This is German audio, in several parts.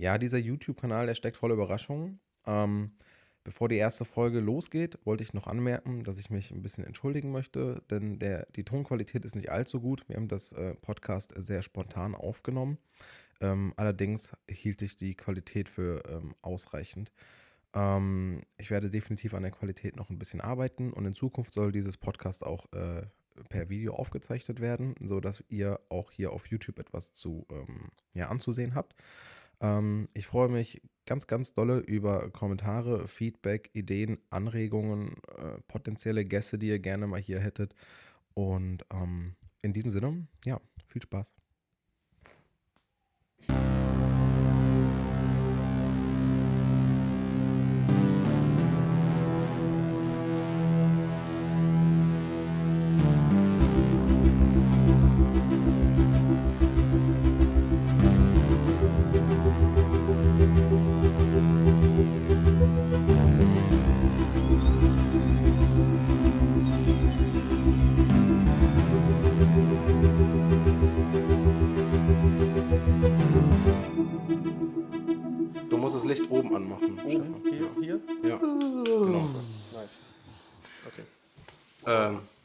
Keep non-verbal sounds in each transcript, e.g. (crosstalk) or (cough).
Ja, dieser YouTube-Kanal, der steckt voller Überraschungen. Ähm, bevor die erste Folge losgeht, wollte ich noch anmerken, dass ich mich ein bisschen entschuldigen möchte, denn der, die Tonqualität ist nicht allzu gut. Wir haben das äh, Podcast sehr spontan aufgenommen. Ähm, allerdings hielt ich die Qualität für ähm, ausreichend. Ähm, ich werde definitiv an der Qualität noch ein bisschen arbeiten und in Zukunft soll dieses Podcast auch äh, per Video aufgezeichnet werden, sodass ihr auch hier auf YouTube etwas zu ähm, ja, anzusehen habt. Ähm, ich freue mich ganz, ganz dolle über Kommentare, Feedback, Ideen, Anregungen, äh, potenzielle Gäste, die ihr gerne mal hier hättet. Und ähm, in diesem Sinne, ja, viel Spaß.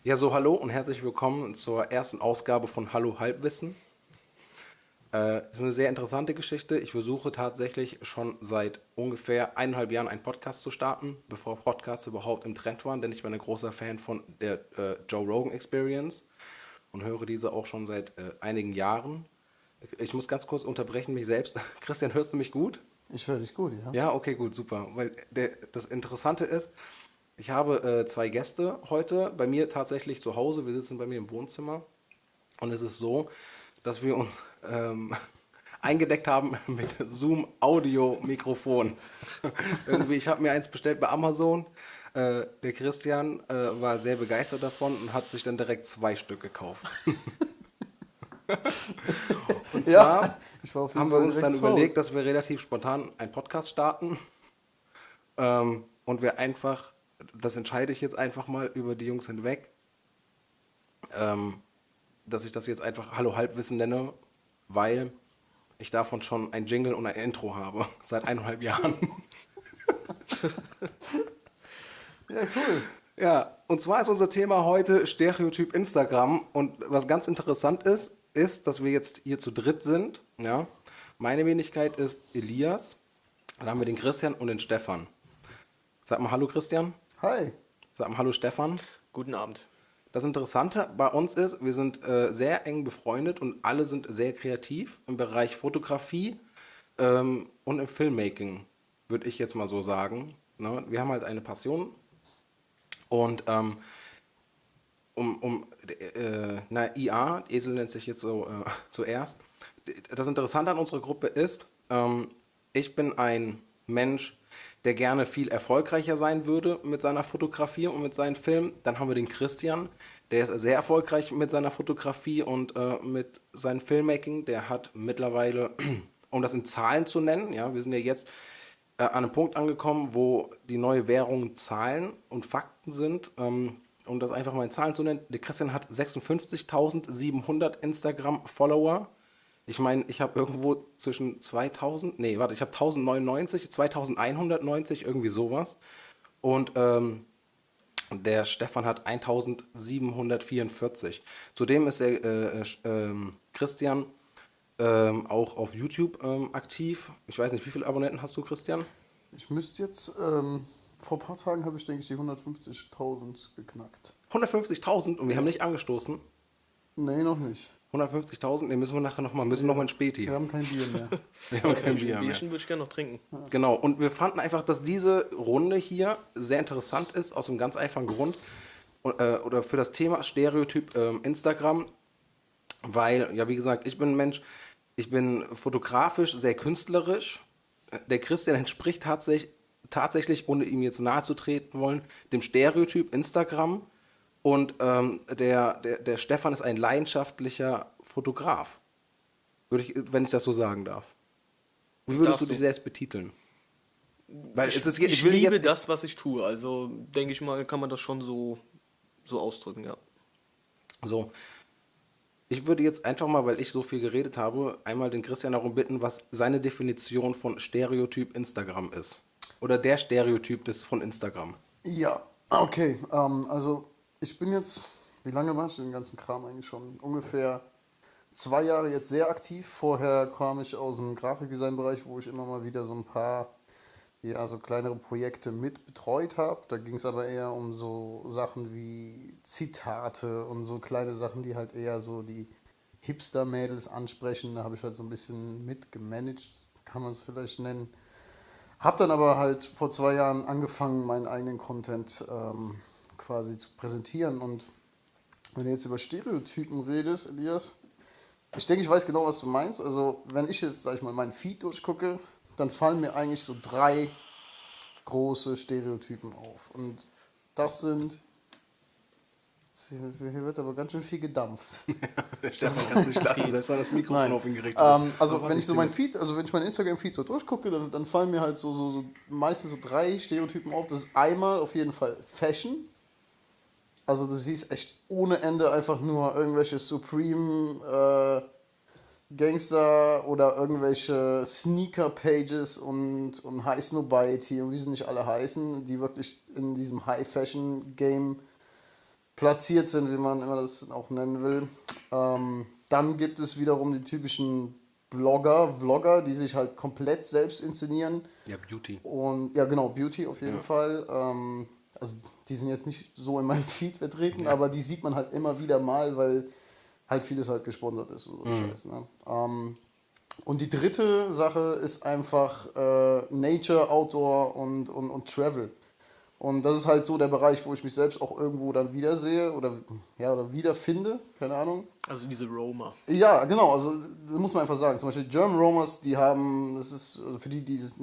Ja, so hallo und herzlich willkommen zur ersten Ausgabe von Hallo Halbwissen. Äh, ist eine sehr interessante Geschichte. Ich versuche tatsächlich schon seit ungefähr eineinhalb Jahren einen Podcast zu starten, bevor Podcasts überhaupt im Trend waren, denn ich bin ein großer Fan von der äh, Joe Rogan Experience und höre diese auch schon seit äh, einigen Jahren. Ich muss ganz kurz unterbrechen mich selbst. (laughs) Christian, hörst du mich gut? Ich höre dich gut, ja. Ja, okay, gut, super. Weil der, das Interessante ist, ich habe äh, zwei Gäste heute bei mir tatsächlich zu Hause. Wir sitzen bei mir im Wohnzimmer. Und es ist so, dass wir uns ähm, (laughs) eingedeckt haben (laughs) mit Zoom Audio Mikrofon. (laughs) Irgendwie, ich habe mir eins bestellt bei Amazon. Äh, der Christian äh, war sehr begeistert davon und hat sich dann direkt zwei Stück gekauft. und zwar Ja, haben wir uns dann zu überlegt, dass wir relativ spontan einen Podcast starten. Ähm, und wir einfach, das entscheide ich jetzt einfach mal über die Jungs hinweg, ähm, dass ich das jetzt einfach Hallo Halbwissen nenne, weil ich davon schon ein Jingle und ein Intro habe, (laughs) seit eineinhalb Jahren. (laughs) Ja, cool. Ja, und zwar ist unser Thema heute Stereotyp Instagram. Und was ganz interessant ist, ist, dass wir jetzt hier zu dritt sind. Ja, meine Wenigkeit ist Elias. Dann haben wir den Christian und den Stefan. Sag mal Hallo Christian. Hi. Sag mal Hallo Stefan. Guten Abend. Das Interessante bei uns ist, wir sind äh, sehr eng befreundet und alle sind sehr kreativ im Bereich Fotografie ähm, und im Filmmaking, würde ich jetzt mal so sagen. Ne? Wir haben halt eine Passion und ähm, um, um äh, na, IA, Esel nennt sich jetzt so äh, zuerst. Das Interessante an unserer Gruppe ist, ähm, ich bin ein Mensch, der gerne viel erfolgreicher sein würde mit seiner Fotografie und mit seinen Filmen. Dann haben wir den Christian, der ist sehr erfolgreich mit seiner Fotografie und äh, mit seinem Filmmaking. Der hat mittlerweile, (clears throat) um das in Zahlen zu nennen, ja, wir sind ja jetzt äh, an einem Punkt angekommen, wo die neue Währung Zahlen und Fakten sind. Ähm, um das einfach mal in Zahlen zu nennen, der Christian hat 56.700 Instagram-Follower. Ich meine, ich habe irgendwo zwischen 2000, nee, warte, ich habe 1099, 2190, irgendwie sowas. Und ähm, der Stefan hat 1744. Zudem ist der äh, äh, ähm, Christian ähm, auch auf YouTube ähm, aktiv. Ich weiß nicht, wie viele Abonnenten hast du, Christian? Ich müsste jetzt, ähm, vor ein paar Tagen habe ich, denke ich, die 150.000 geknackt. 150.000 und wir haben nicht angestoßen. Nee, noch nicht. 150.000, den müssen wir nachher nochmal, müssen noch mal ein Späti. Wir haben kein Bier mehr. (laughs) Wir haben kein Ein Bier mehr. Bierchen würde ich gerne noch trinken. Genau, und wir fanden einfach, dass diese Runde hier sehr interessant ist, aus einem ganz einfachen Grund. Und, äh, oder für das Thema Stereotyp ähm, Instagram, weil, ja, wie gesagt, ich bin ein Mensch, ich bin fotografisch sehr künstlerisch. Der Christian (laughs) entspricht tatsächlich, tatsächlich, ohne ihm jetzt nahe zu treten wollen, dem Stereotyp Instagram. Und ähm, der, der, der Stefan ist ein leidenschaftlicher Fotograf. Würde ich, wenn ich das so sagen darf. Wie würdest Darfst du dich selbst betiteln? Weil Ich, es ist, ich, will liebe jetzt, das, was ich tue. Also denke ich mal, kann man das schon so, so ausdrücken, ja. So. Ich würde jetzt einfach mal, weil ich so viel geredet habe, einmal den Christian darum bitten, was seine Definition von Stereotyp Instagram ist. Oder der Stereotyp des von Instagram. Ja, okay. Ähm, also ich bin jetzt, wie lange mache ich den ganzen Kram eigentlich schon? Ungefähr zwei Jahre jetzt sehr aktiv. Vorher kam ich aus dem Grafikdesign-Bereich, wo ich immer mal wieder so ein paar ja, so kleinere Projekte mit betreut habe. Da ging es aber eher um so Sachen wie Zitate und so kleine Sachen, die halt eher so die Hipster-Mädels ansprechen. Da habe ich halt so ein bisschen mitgemanagt, kann man es vielleicht nennen. Hab dann aber halt vor zwei Jahren angefangen, meinen eigenen Content ähm, quasi zu präsentieren. Und wenn du jetzt über Stereotypen redest, Elias, ich denke, ich weiß genau, was du meinst. Also, wenn ich jetzt, sag ich mal, meinen Feed durchgucke, dann fallen mir eigentlich so drei große Stereotypen auf. Und das sind. Hier wird aber ganz schön viel gedampft. Der (laughs) Stefan kann es nicht lassen, selbst wenn das Mikrofon Nein. auf ihn gerichtet Ähm, also wenn ich so mein Feed, also wenn ich mein Instagram-Feed so durchgucke, dann, dann fallen mir halt so, so, so meistens so drei Stereotypen auf. Das ist einmal auf jeden Fall Fashion. Also du siehst echt ohne Ende einfach nur irgendwelche Supreme äh, Gangster oder irgendwelche Sneaker-Pages und, und High Snobiety und wie sie nicht alle heißen, die wirklich in diesem High-Fashion-Game platziert sind, wie man immer das auch nennen will. Ähm, dann gibt es wiederum die typischen Blogger, Vlogger, die sich halt komplett selbst inszenieren. Ja, Beauty. Und ja, genau, Beauty auf jeden Ja. Fall. Ähm, also die sind jetzt nicht so in meinem (laughs) Feed vertreten, aber die sieht man halt immer wieder mal, weil halt vieles halt gesponsert ist und so Mhm. Scheiß. Ne? Ähm, und die dritte Sache ist einfach äh, Nature, Outdoor und, und, und Travel. Und das ist halt so der Bereich, wo ich mich selbst auch irgendwo dann wiedersehe oder, ja, oder wiederfinde, keine Ahnung. Also diese Roma. Ja, genau, also das muss man einfach sagen. Zum Beispiel German Romers, die haben, das ist, also für die, die es-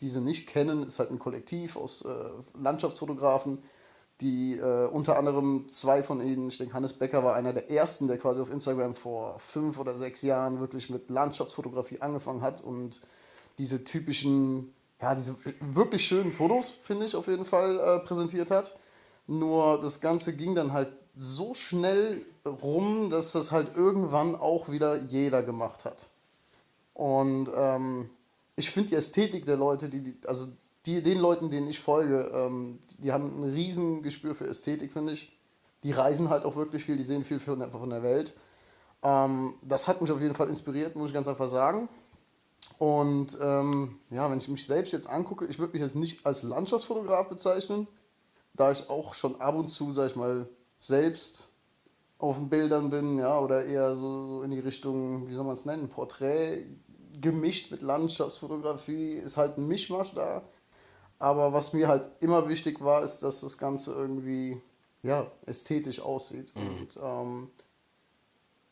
diese nicht kennen, ist halt ein Kollektiv aus äh, Landschaftsfotografen, die äh, unter anderem zwei von ihnen, ich denke Hannes Becker war einer der ersten, der quasi auf Instagram vor fünf oder sechs Jahren wirklich mit Landschaftsfotografie angefangen hat und diese typischen, ja, diese wirklich schönen Fotos, finde ich, auf jeden Fall äh, präsentiert hat. Nur das Ganze ging dann halt so schnell rum, dass das halt irgendwann auch wieder jeder gemacht hat. Und ähm, ich finde die Ästhetik der Leute, die, die also die, den Leuten, denen ich folge, ähm, die haben ein riesen Gespür für Ästhetik, finde ich. Die reisen halt auch wirklich viel, die sehen viel von von der Welt. Ähm, das hat mich auf jeden Fall inspiriert, muss ich ganz einfach sagen. Und ähm, ja, wenn ich mich selbst jetzt angucke, ich würde mich jetzt nicht als Landschaftsfotograf bezeichnen, da ich auch schon ab und zu, sag ich mal, selbst auf den Bildern bin, ja, oder eher so in die Richtung, wie soll man es nennen, Porträt gemischt mit Landschaftsfotografie, ist halt ein Mischmasch da. Aber was mir halt immer wichtig war, ist, dass das Ganze irgendwie, ja, ästhetisch aussieht und ähm,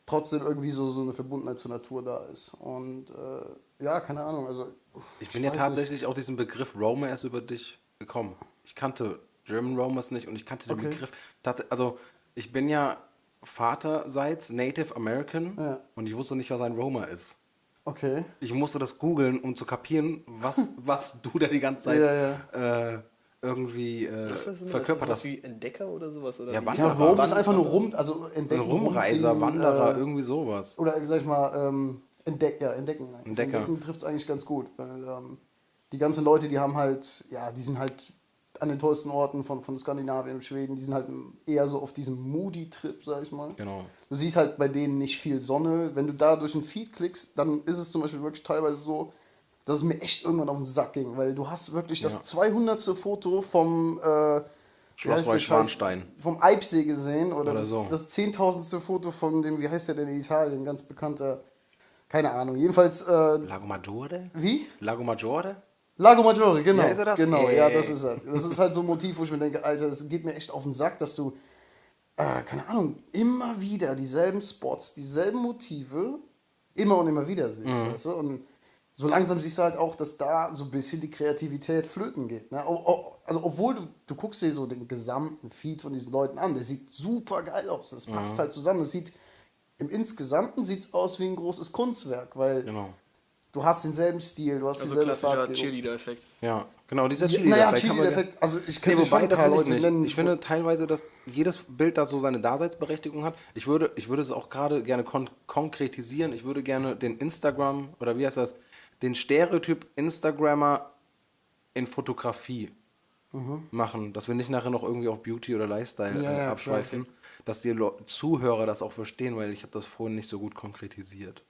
trotzdem irgendwie so, so eine Verbundenheit zur Natur da ist. Und äh, ja, keine Ahnung, also. Ich bin ja tatsächlich auf diesen Begriff Roma erst über dich gekommen. Ich kannte German Romers nicht und ich kannte den Okay. Begriff. Also, ich bin ja vaterseits Native American Ja. und ich wusste nicht, was ein Roma ist. Okay. Ich musste das googeln, um zu kapieren, was, (laughs) was du da die ganze Zeit Ja, Äh, irgendwie äh, Was ist das? verkörpert das hast. wie Entdecker oder sowas? Oder Ja? Wann- Ja, Wanderer. Rome ist einfach nur rum, also Ein entdecken. Rumreiser, Wanderer, äh, irgendwie sowas. Oder sag ich mal, ähm, entdeck, ja, entdecken. Entdecker. Entdecken trifft es eigentlich ganz gut, weil ähm, die ganzen Leute, die haben halt, ja, die sind halt an den tollsten Orten von, von Skandinavien, Schweden, die sind halt eher so auf diesem Moody-Trip, sag ich mal. Genau. Du siehst halt bei denen nicht viel Sonne. Wenn du da durch den Feed klickst, dann ist es zum Beispiel wirklich teilweise so, dass es mir echt irgendwann auf den Sack ging, weil du hast wirklich das Ja. 200. Foto vom äh, Schloss Neuschwanstein. Vom Eibsee gesehen oder, Oder das, so. das 10.000. Foto von dem, wie heißt der denn in Italien, ganz bekannter, keine Ahnung. Jedenfalls, äh, Lago Maggiore? wie? Lago Maggiore? Lago Maggiore, genau. Ja, ist er das? Genau, Ey. ja, das ist er. Das ist halt so ein Motiv, wo ich mir denke, Alter, das geht mir echt auf den Sack, dass du, äh, keine Ahnung, immer wieder dieselben Spots, dieselben Motive immer und immer wieder siehst, Mhm. weißt du? Und so langsam siehst du halt auch, dass da so ein bisschen die Kreativität flöten geht. Ne? Also, obwohl du, du guckst dir so den gesamten Feed von diesen Leuten an, der sieht super geil aus. Das passt Mhm. halt zusammen. Das sieht, im Insgesamten sieht es aus wie ein großes Kunstwerk, weil Genau. Du hast denselben Stil, du hast Also dieselbe klassischer Farbgebung. Cheerleader-Effekt. Ja, genau, dieser Ja, Cheerleader. naja, ja- Cheerleader-Effekt, also ich Nee, könnte schon wobei, ein paar Leute nicht. nennen. Ich finde teilweise, dass jedes Bild da so seine Daseinsberechtigung hat. Ich würde, ich würde es auch gerade gerne kon konkretisieren. Ich würde gerne den Instagram, oder wie heißt das, den Stereotyp Instagrammer in Fotografie machen. Dass wir nicht nachher noch irgendwie auf Beauty oder Lifestyle Mhm. Ja, äh, ja, abschweifen. Dass die Zuhörer das auch verstehen, weil ich habe das vorhin nicht so gut konkretisiert.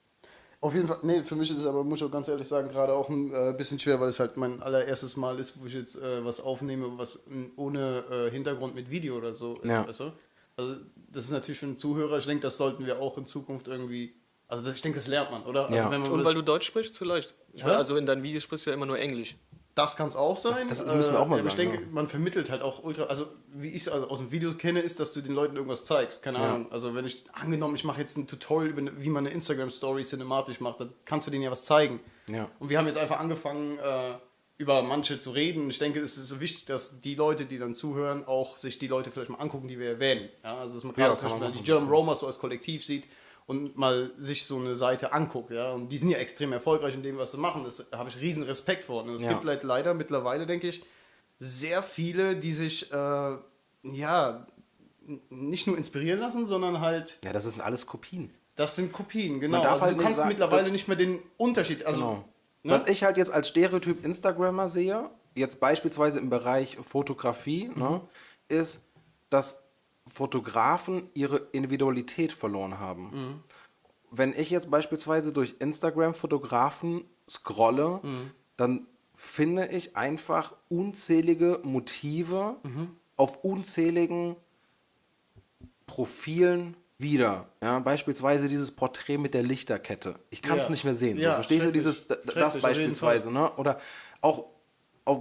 Auf jeden Fall, nee, für mich ist es aber, muss ich auch ganz ehrlich sagen, gerade auch ein äh, bisschen schwer, weil es halt mein allererstes Mal ist, wo ich jetzt äh, was aufnehme, was ohne äh, Hintergrund mit Video oder so ist. Ja. Weißt du? Also, das ist natürlich für einen Zuhörer, ich denke, das sollten wir auch in Zukunft irgendwie. Also, das, ich denke, das lernt man, oder? Also, Ja. wenn man Und weil du Deutsch sprichst, vielleicht. Meine, also in deinen Videos sprichst du ja immer nur Englisch. Das kann es auch sein. Das- das müssen wir auch mal Ich sagen, denke, ja. man vermittelt halt auch ultra. Also, wie ich es aus dem Video kenne, ist, dass du den Leuten irgendwas zeigst. Keine Ja. Ahnung. Also, wenn ich angenommen, ich mache jetzt ein Tutorial, über, wie man eine Instagram-Story cinematisch macht, dann kannst du denen ja was zeigen. Ja. Und wir haben jetzt einfach angefangen, äh, über manche zu reden. Ich denke, es ist wichtig, dass die Leute, die dann zuhören, auch sich die Leute vielleicht mal angucken, die wir erwähnen. Ja, also, dass man gerade zum Beispiel die German Romers so als Kollektiv sieht und mal sich so eine Seite anguckt. Ja? Und die sind ja extrem erfolgreich in dem, was sie machen. Das habe ich riesen Respekt vor. Und es Ja. gibt halt leider mittlerweile, denke ich, sehr viele, die sich, äh, ja, nicht nur inspirieren lassen, sondern halt, Ja, das sind alles Kopien. das sind Kopien, genau. Also halt du kannst sagen, mittlerweile nicht mehr den Unterschied, also, Genau. ne? Was ich halt jetzt als Stereotyp Instagrammer sehe, jetzt beispielsweise im Bereich Fotografie, ne, ist, dass Fotografen ihre Individualität verloren haben. Wenn ich jetzt beispielsweise durch Instagram Fotografen scrolle, dann finde ich einfach unzählige Motive auf unzähligen Profilen wieder. Ja, beispielsweise dieses Porträt mit der Lichterkette. Ich kann es Ja. nicht mehr sehen. Ja, so, verstehst du dieses das beispielsweise, ne? Oder auch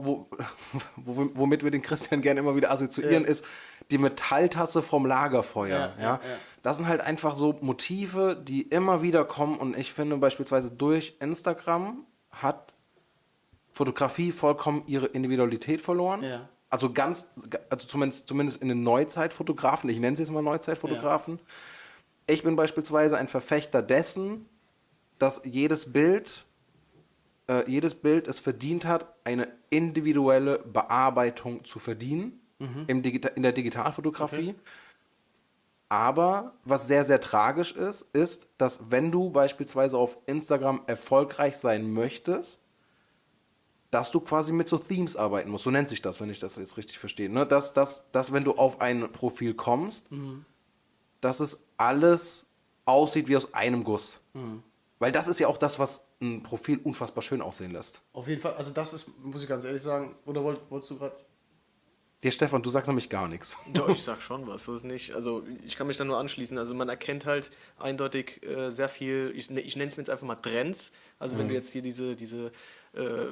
wo, (laughs) wo, womit wir den Christian gerne immer wieder assoziieren, Ja. ist die Metalltasse vom Lagerfeuer. Ja, Ja. Das sind halt einfach so Motive, die immer wieder kommen und ich finde beispielsweise durch Instagram hat Fotografie vollkommen ihre Individualität verloren. Ja. Also ganz, also zumindest, zumindest in den Neuzeitfotografen, ich nenne sie jetzt mal Neuzeitfotografen. Ich bin beispielsweise ein Verfechter dessen, dass jedes Bild, äh, jedes Bild es verdient hat, eine individuelle Bearbeitung zu verdienen im Digita in der Digitalfotografie. Aber was sehr, sehr tragisch ist, ist, dass wenn du beispielsweise auf Instagram erfolgreich sein möchtest, dass du quasi mit so Themes arbeiten musst. So nennt sich das, wenn ich das jetzt richtig verstehe. Ne? Dass, dass, dass, wenn du auf ein Profil kommst, dass es alles aussieht wie aus einem Guss. Weil das ist ja auch das, was ein Profil unfassbar schön aussehen lässt. Auf jeden Fall, also das ist, muss ich ganz ehrlich sagen, oder wollt, wolltest du gerade. Der Stefan, du sagst nämlich gar nichts. (laughs) Doch, ich sag schon was. So ist nicht. Also ich kann mich da nur anschließen. Also man erkennt halt eindeutig äh, sehr viel, ich, ich nenne es mir jetzt einfach mal Trends. Also wenn du jetzt hier diese, diese äh,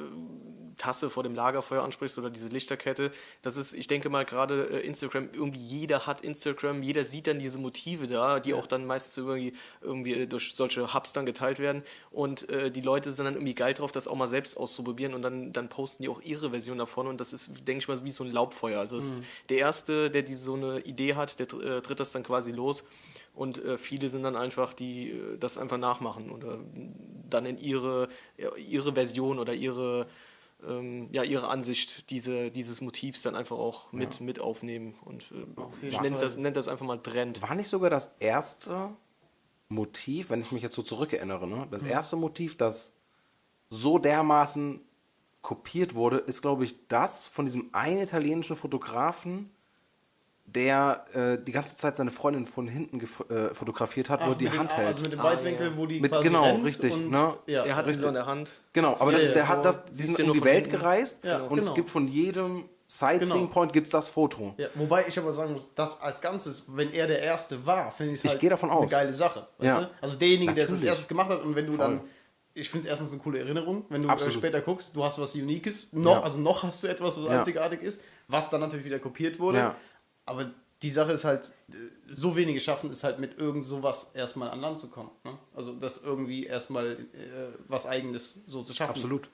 Tasse vor dem Lagerfeuer ansprichst oder diese Lichterkette, das ist, ich denke mal gerade äh, Instagram, irgendwie jeder hat Instagram, jeder sieht dann diese Motive da, die auch dann meistens irgendwie, irgendwie durch solche Hubs dann geteilt werden. Und äh, die Leute sind dann irgendwie geil drauf, das auch mal selbst auszuprobieren und dann, dann posten die auch ihre Version davon und das ist, denke ich mal, wie so ein Laubfeuer. Also ist der Erste, der diese, so eine Idee hat, der äh, tritt das dann quasi los und äh, viele sind dann einfach, die äh, das einfach nachmachen oder dann in ihre, ja, ihre Version oder ihre, ähm, ja, ihre Ansicht diese, dieses Motivs dann einfach auch mit, mit aufnehmen. Und äh, ich nenne das, nenn das einfach mal Trend. War nicht sogar das erste Motiv, wenn ich mich jetzt so zurückerinnere, ne? das erste Motiv, das so dermaßen kopiert wurde, ist, glaube ich, das von diesem einen italienischen Fotografen, der äh, die ganze Zeit seine Freundin von hinten äh, fotografiert hat, wo er die Hand hält. Also mit dem Ah, Weitwinkel, ja. wo die Mit- quasi genau, rennt richtig, Und, ne? ja, er hat sie richtig. so in der Hand. Genau, aber das, Ja, der ja, hat das, die sind um die Welt hinten. gereist Ja, und es genau. gibt von jedem Sightseeing Genau. Point gibt's das Foto. Ja, wobei ich aber sagen muss, das als Ganzes, wenn er der Erste war, finde ich es Ich halt gehe davon eine geile Sache. Weißt Ja. du? Also derjenige, der es als erstes gemacht hat und wenn du Voll. dann, ich finde es erstens eine coole Erinnerung, wenn du äh, Absolut. später guckst, du hast was Unikes, noch, Ja. also noch hast du etwas, was Ja. einzigartig ist, was dann natürlich wieder kopiert wurde. Ja. Aber die Sache ist halt, so wenige schaffen es halt mit irgend sowas erstmal an Land zu kommen. Ne? Also das irgendwie erstmal äh, was Eigenes so zu schaffen. Absolut.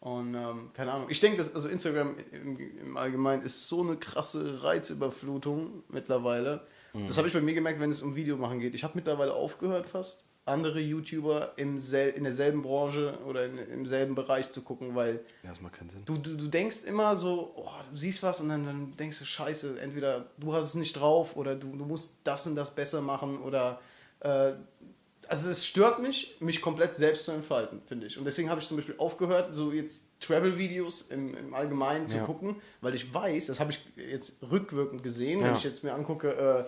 Und ähm, keine Ahnung. Ich denke, dass also Instagram im, im Allgemeinen ist so eine krasse Reizüberflutung mittlerweile. Mhm. Das habe ich bei mir gemerkt, wenn es um Videomachen geht. Ich habe mittlerweile aufgehört fast, andere YouTuber im sel in derselben Branche oder in, im selben Bereich zu gucken, weil Ja, das macht keinen Sinn. du, du, du denkst immer so, oh, du siehst was und dann, dann denkst du, scheiße, entweder du hast es nicht drauf oder du, du musst das und das besser machen oder äh, also das stört mich, mich komplett selbst zu entfalten, finde ich. Und deswegen habe ich zum Beispiel aufgehört, so jetzt Travel-Videos im, im Allgemeinen zu Ja. gucken, weil ich weiß, das habe ich jetzt rückwirkend gesehen, wenn Ja. ich jetzt mir angucke, äh,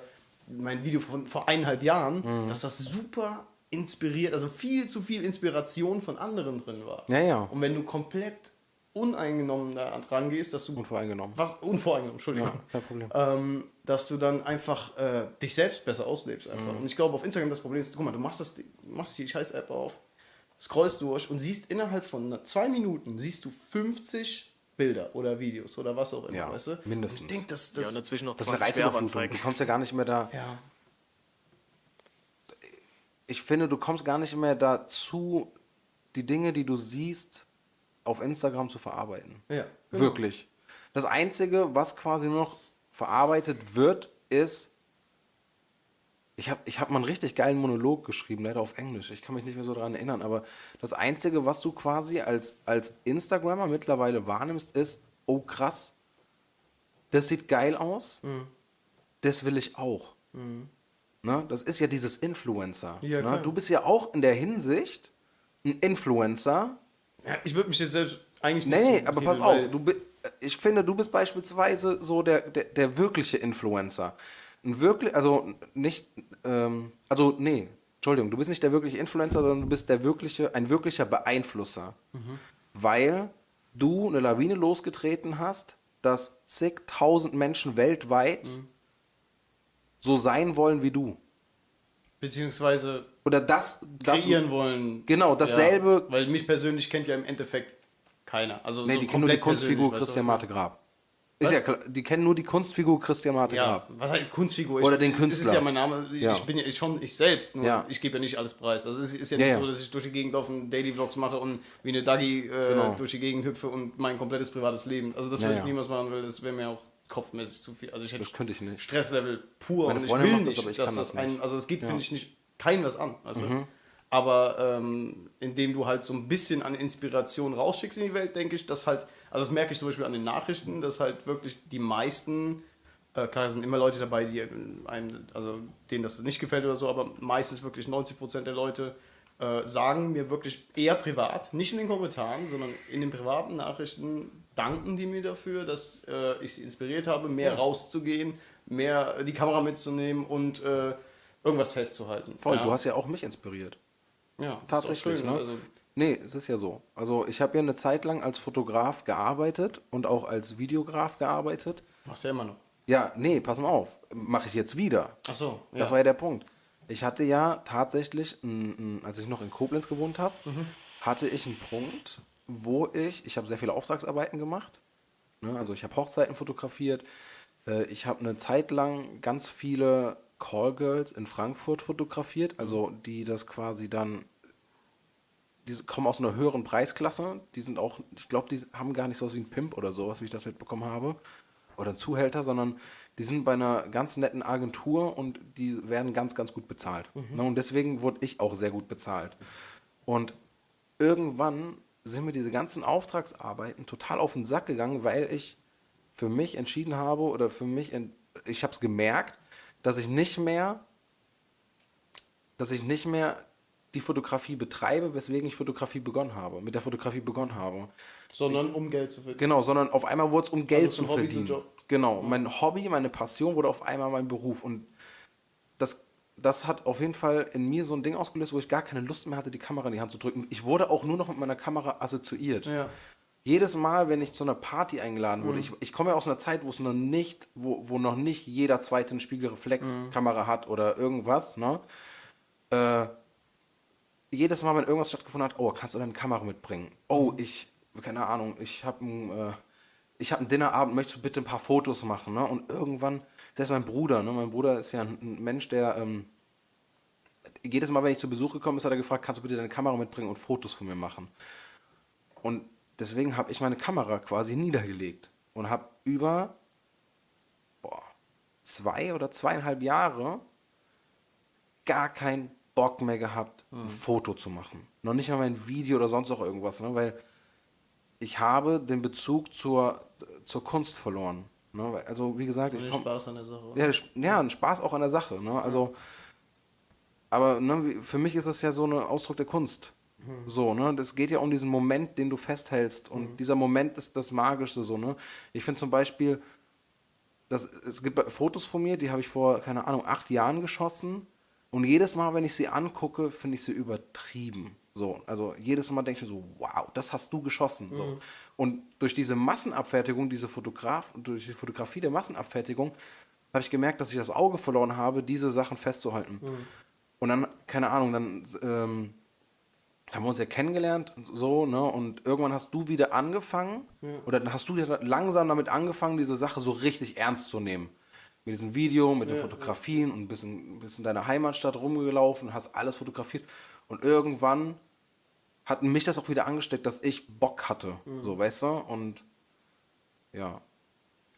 mein Video von vor eineinhalb Jahren, Mhm. dass das super inspiriert, also viel zu viel Inspiration von anderen drin war. Ja, ja. Und wenn du komplett uneingenommen da dran gehst, dass du Unvoreingenommen. was unvoreingenommen, Entschuldigung. Ja, kein Problem. Ähm, dass du dann einfach äh, dich selbst besser auslebst einfach. Mhm. Und ich glaube, auf Instagram das Problem ist, guck mal, du machst, das, machst die scheiß App auf, scrollst durch und siehst innerhalb von zwei Minuten siehst du 50 Bilder oder Videos oder was auch immer, Ja, weißt du? mindestens. Und ich denke, das, Ja, das und dazwischen noch Das ist eine 20 Reizüberflutung. Werbeanzeigen. Du kommst ja gar nicht mehr da. ja, Ich finde, du kommst gar nicht mehr dazu, die Dinge, die du siehst, auf Instagram zu verarbeiten. ja, Wirklich. Das Einzige, was quasi nur noch verarbeitet wird, ist. Ich habe ich hab mal einen richtig geilen Monolog geschrieben, leider auf Englisch. Ich kann mich nicht mehr so daran erinnern, aber das Einzige, was du quasi als, als Instagrammer mittlerweile wahrnimmst, ist: Oh krass, das sieht geil aus, Mhm. das will ich auch. Ne? Das ist ja dieses Influencer. Ja, ne? Du bist ja auch in der Hinsicht ein Influencer, Ja, ich würde mich jetzt selbst eigentlich nicht Nee, so aber pass auf, du, ich finde, du bist beispielsweise so der, der, der wirkliche Influencer. Ein wirklich, also nicht, ähm, also nee, Entschuldigung, du bist nicht der wirkliche Influencer, sondern du bist der wirkliche, ein wirklicher Beeinflusser. Mhm. Weil du eine Lawine losgetreten hast, dass zigtausend Menschen weltweit Mhm. So sein wollen wie du. beziehungsweise Oder das, das kreieren wollen. Genau, dasselbe- Ja, weil mich persönlich kennt ja im Endeffekt keiner. Also Nee, so die kennen nur die Kunstfigur Christian? Marte Grab. Ist ja klar, die kennen nur die Kunstfigur Christian Marte Ja, Grab. was heißt Kunstfigur? Oder ich, den Das Künstler. ist ja mein Name. Ich Ja. bin ja ich schon ich selbst, nur Ja. ich gebe ja nicht alles preis. Also es ist ja nicht so, dass ich durch die Gegend und Daily Vlogs mache und wie eine Dagi äh, Genau. durch die Gegend hüpfe und mein komplettes privates Leben. Also das würde ich niemals machen, weil das wäre mir auch kopfmäßig zu viel. Also ich hätte Das könnte ich nicht. Stresslevel pur Meine und ich Freundin will macht das, nicht, aber ich dass das das ein, also es geht, Ja. Mhm. finde ich, nicht keinem was an. Weißt du? Aber ähm, indem du halt so ein bisschen an Inspiration rausschickst in die Welt, denke ich, dass halt, also das merke ich zum Beispiel an den Nachrichten, dass halt wirklich die meisten, äh, klar, es sind immer Leute dabei, die einem, also denen das nicht gefällt oder so, aber meistens wirklich 90% der Leute äh, sagen mir wirklich eher privat, nicht in den Kommentaren, sondern in den privaten Nachrichten danken die mir dafür, dass äh, ich sie inspiriert habe, mehr rauszugehen, mehr die Kamera mitzunehmen und äh, irgendwas festzuhalten. Voll, ja. du hast ja auch mich inspiriert. Ja, Tatsächlich, ne? ne? Also, Nee, es ist ja so. Also ich habe ja eine Zeit lang als Fotograf gearbeitet und auch als Videograf gearbeitet. machst ja immer noch. Ja, nee, pass mal auf. Mache ich jetzt wieder. Ach so, ja. Das war ja der Punkt. Ich hatte ja tatsächlich, als ich noch in Koblenz gewohnt habe, Mhm. hatte ich einen Punkt, wo ich, ich habe sehr viele Auftragsarbeiten gemacht. Ne? Also ich habe Hochzeiten fotografiert. Äh, ich habe eine Zeit lang ganz viele Callgirls in Frankfurt fotografiert, also die das quasi dann, die kommen aus einer höheren Preisklasse. Die sind auch, ich glaube, die haben gar nicht so was wie ein Pimp oder sowas, wie ich das mitbekommen habe. Oder ein Zuhälter, sondern die sind bei einer ganz netten Agentur und die werden ganz, ganz gut bezahlt. Ne? Und deswegen wurde ich auch sehr gut bezahlt. Und irgendwann sind mir diese ganzen Auftragsarbeiten total auf den Sack gegangen, weil ich für mich entschieden habe oder für mich, ich habe es gemerkt, dass ich nicht mehr, dass ich nicht mehr die Fotografie betreibe, weswegen ich Fotografie begonnen habe, mit der Fotografie begonnen habe. Sondern um Geld zu verdienen. Genau, sondern auf einmal wurde es um Geld Also zu Hobby verdienen. Job. Genau, mein Hobby, meine Passion wurde auf einmal mein Beruf und das, das hat auf jeden Fall in mir so ein Ding ausgelöst, wo ich gar keine Lust mehr hatte, die Kamera in die Hand zu drücken. Ich wurde auch nur noch mit meiner Kamera assoziiert. Ja. Jedes Mal, wenn ich zu einer Party eingeladen Mhm. wurde, ich, ich komme ja aus einer Zeit, wo es noch nicht, wo, wo noch nicht jeder zweite eine Spiegelreflexkamera hat oder irgendwas, ne? Äh, jedes Mal, wenn irgendwas stattgefunden hat, oh, kannst du deine Kamera mitbringen? Oh, ich, keine Ahnung, ich habe äh, ich habe einen Dinnerabend, möchtest du bitte ein paar Fotos machen, ne? Und irgendwann, selbst mein Bruder, ne? Mein Bruder ist ja ein, Mensch, der, ähm, jedes Mal, wenn ich zu Besuch gekommen ist, hat er gefragt, kannst du bitte deine Kamera mitbringen und Fotos von mir machen? Und deswegen habe ich meine Kamera quasi niedergelegt und habe über boah, zwei oder zweieinhalb Jahre gar keinen Bock mehr gehabt, ein Foto zu machen. Noch nicht mal ein Video oder sonst auch irgendwas, ne? weil ich habe den Bezug zur, zur Kunst verloren. Ne? Also wie gesagt, ich komm, Spaß an der Sache. ja, ja, ein Spaß auch an der Sache. Ne? Also, aber ne, für mich ist das ja so ein Ausdruck der Kunst. So, ne? Das geht ja um diesen Moment, den du festhältst. Und dieser Moment ist das Magische so, ne? Ich finde zum Beispiel, das, es gibt Fotos von mir, die habe ich vor, keine Ahnung, acht Jahren geschossen. Und jedes Mal, wenn ich sie angucke, finde ich sie übertrieben. So, also jedes Mal denke ich mir so, wow, das hast du geschossen. So. Und durch diese Massenabfertigung, diese Fotograf, durch die Fotografie der Massenabfertigung, habe ich gemerkt, dass ich das Auge verloren habe, diese Sachen festzuhalten. Und dann, keine Ahnung, dann ähm, haben wir uns ja kennengelernt, und so, ne? Und irgendwann hast du wieder angefangen, oder dann hast du wieder langsam damit angefangen, diese Sache so richtig ernst zu nehmen. Mit diesem Video, mit den Fotografien und bist in, bist in deiner Heimatstadt rumgelaufen, hast alles fotografiert. Und irgendwann hat mich das auch wieder angesteckt, dass ich Bock hatte. So, weißt du? Und ja,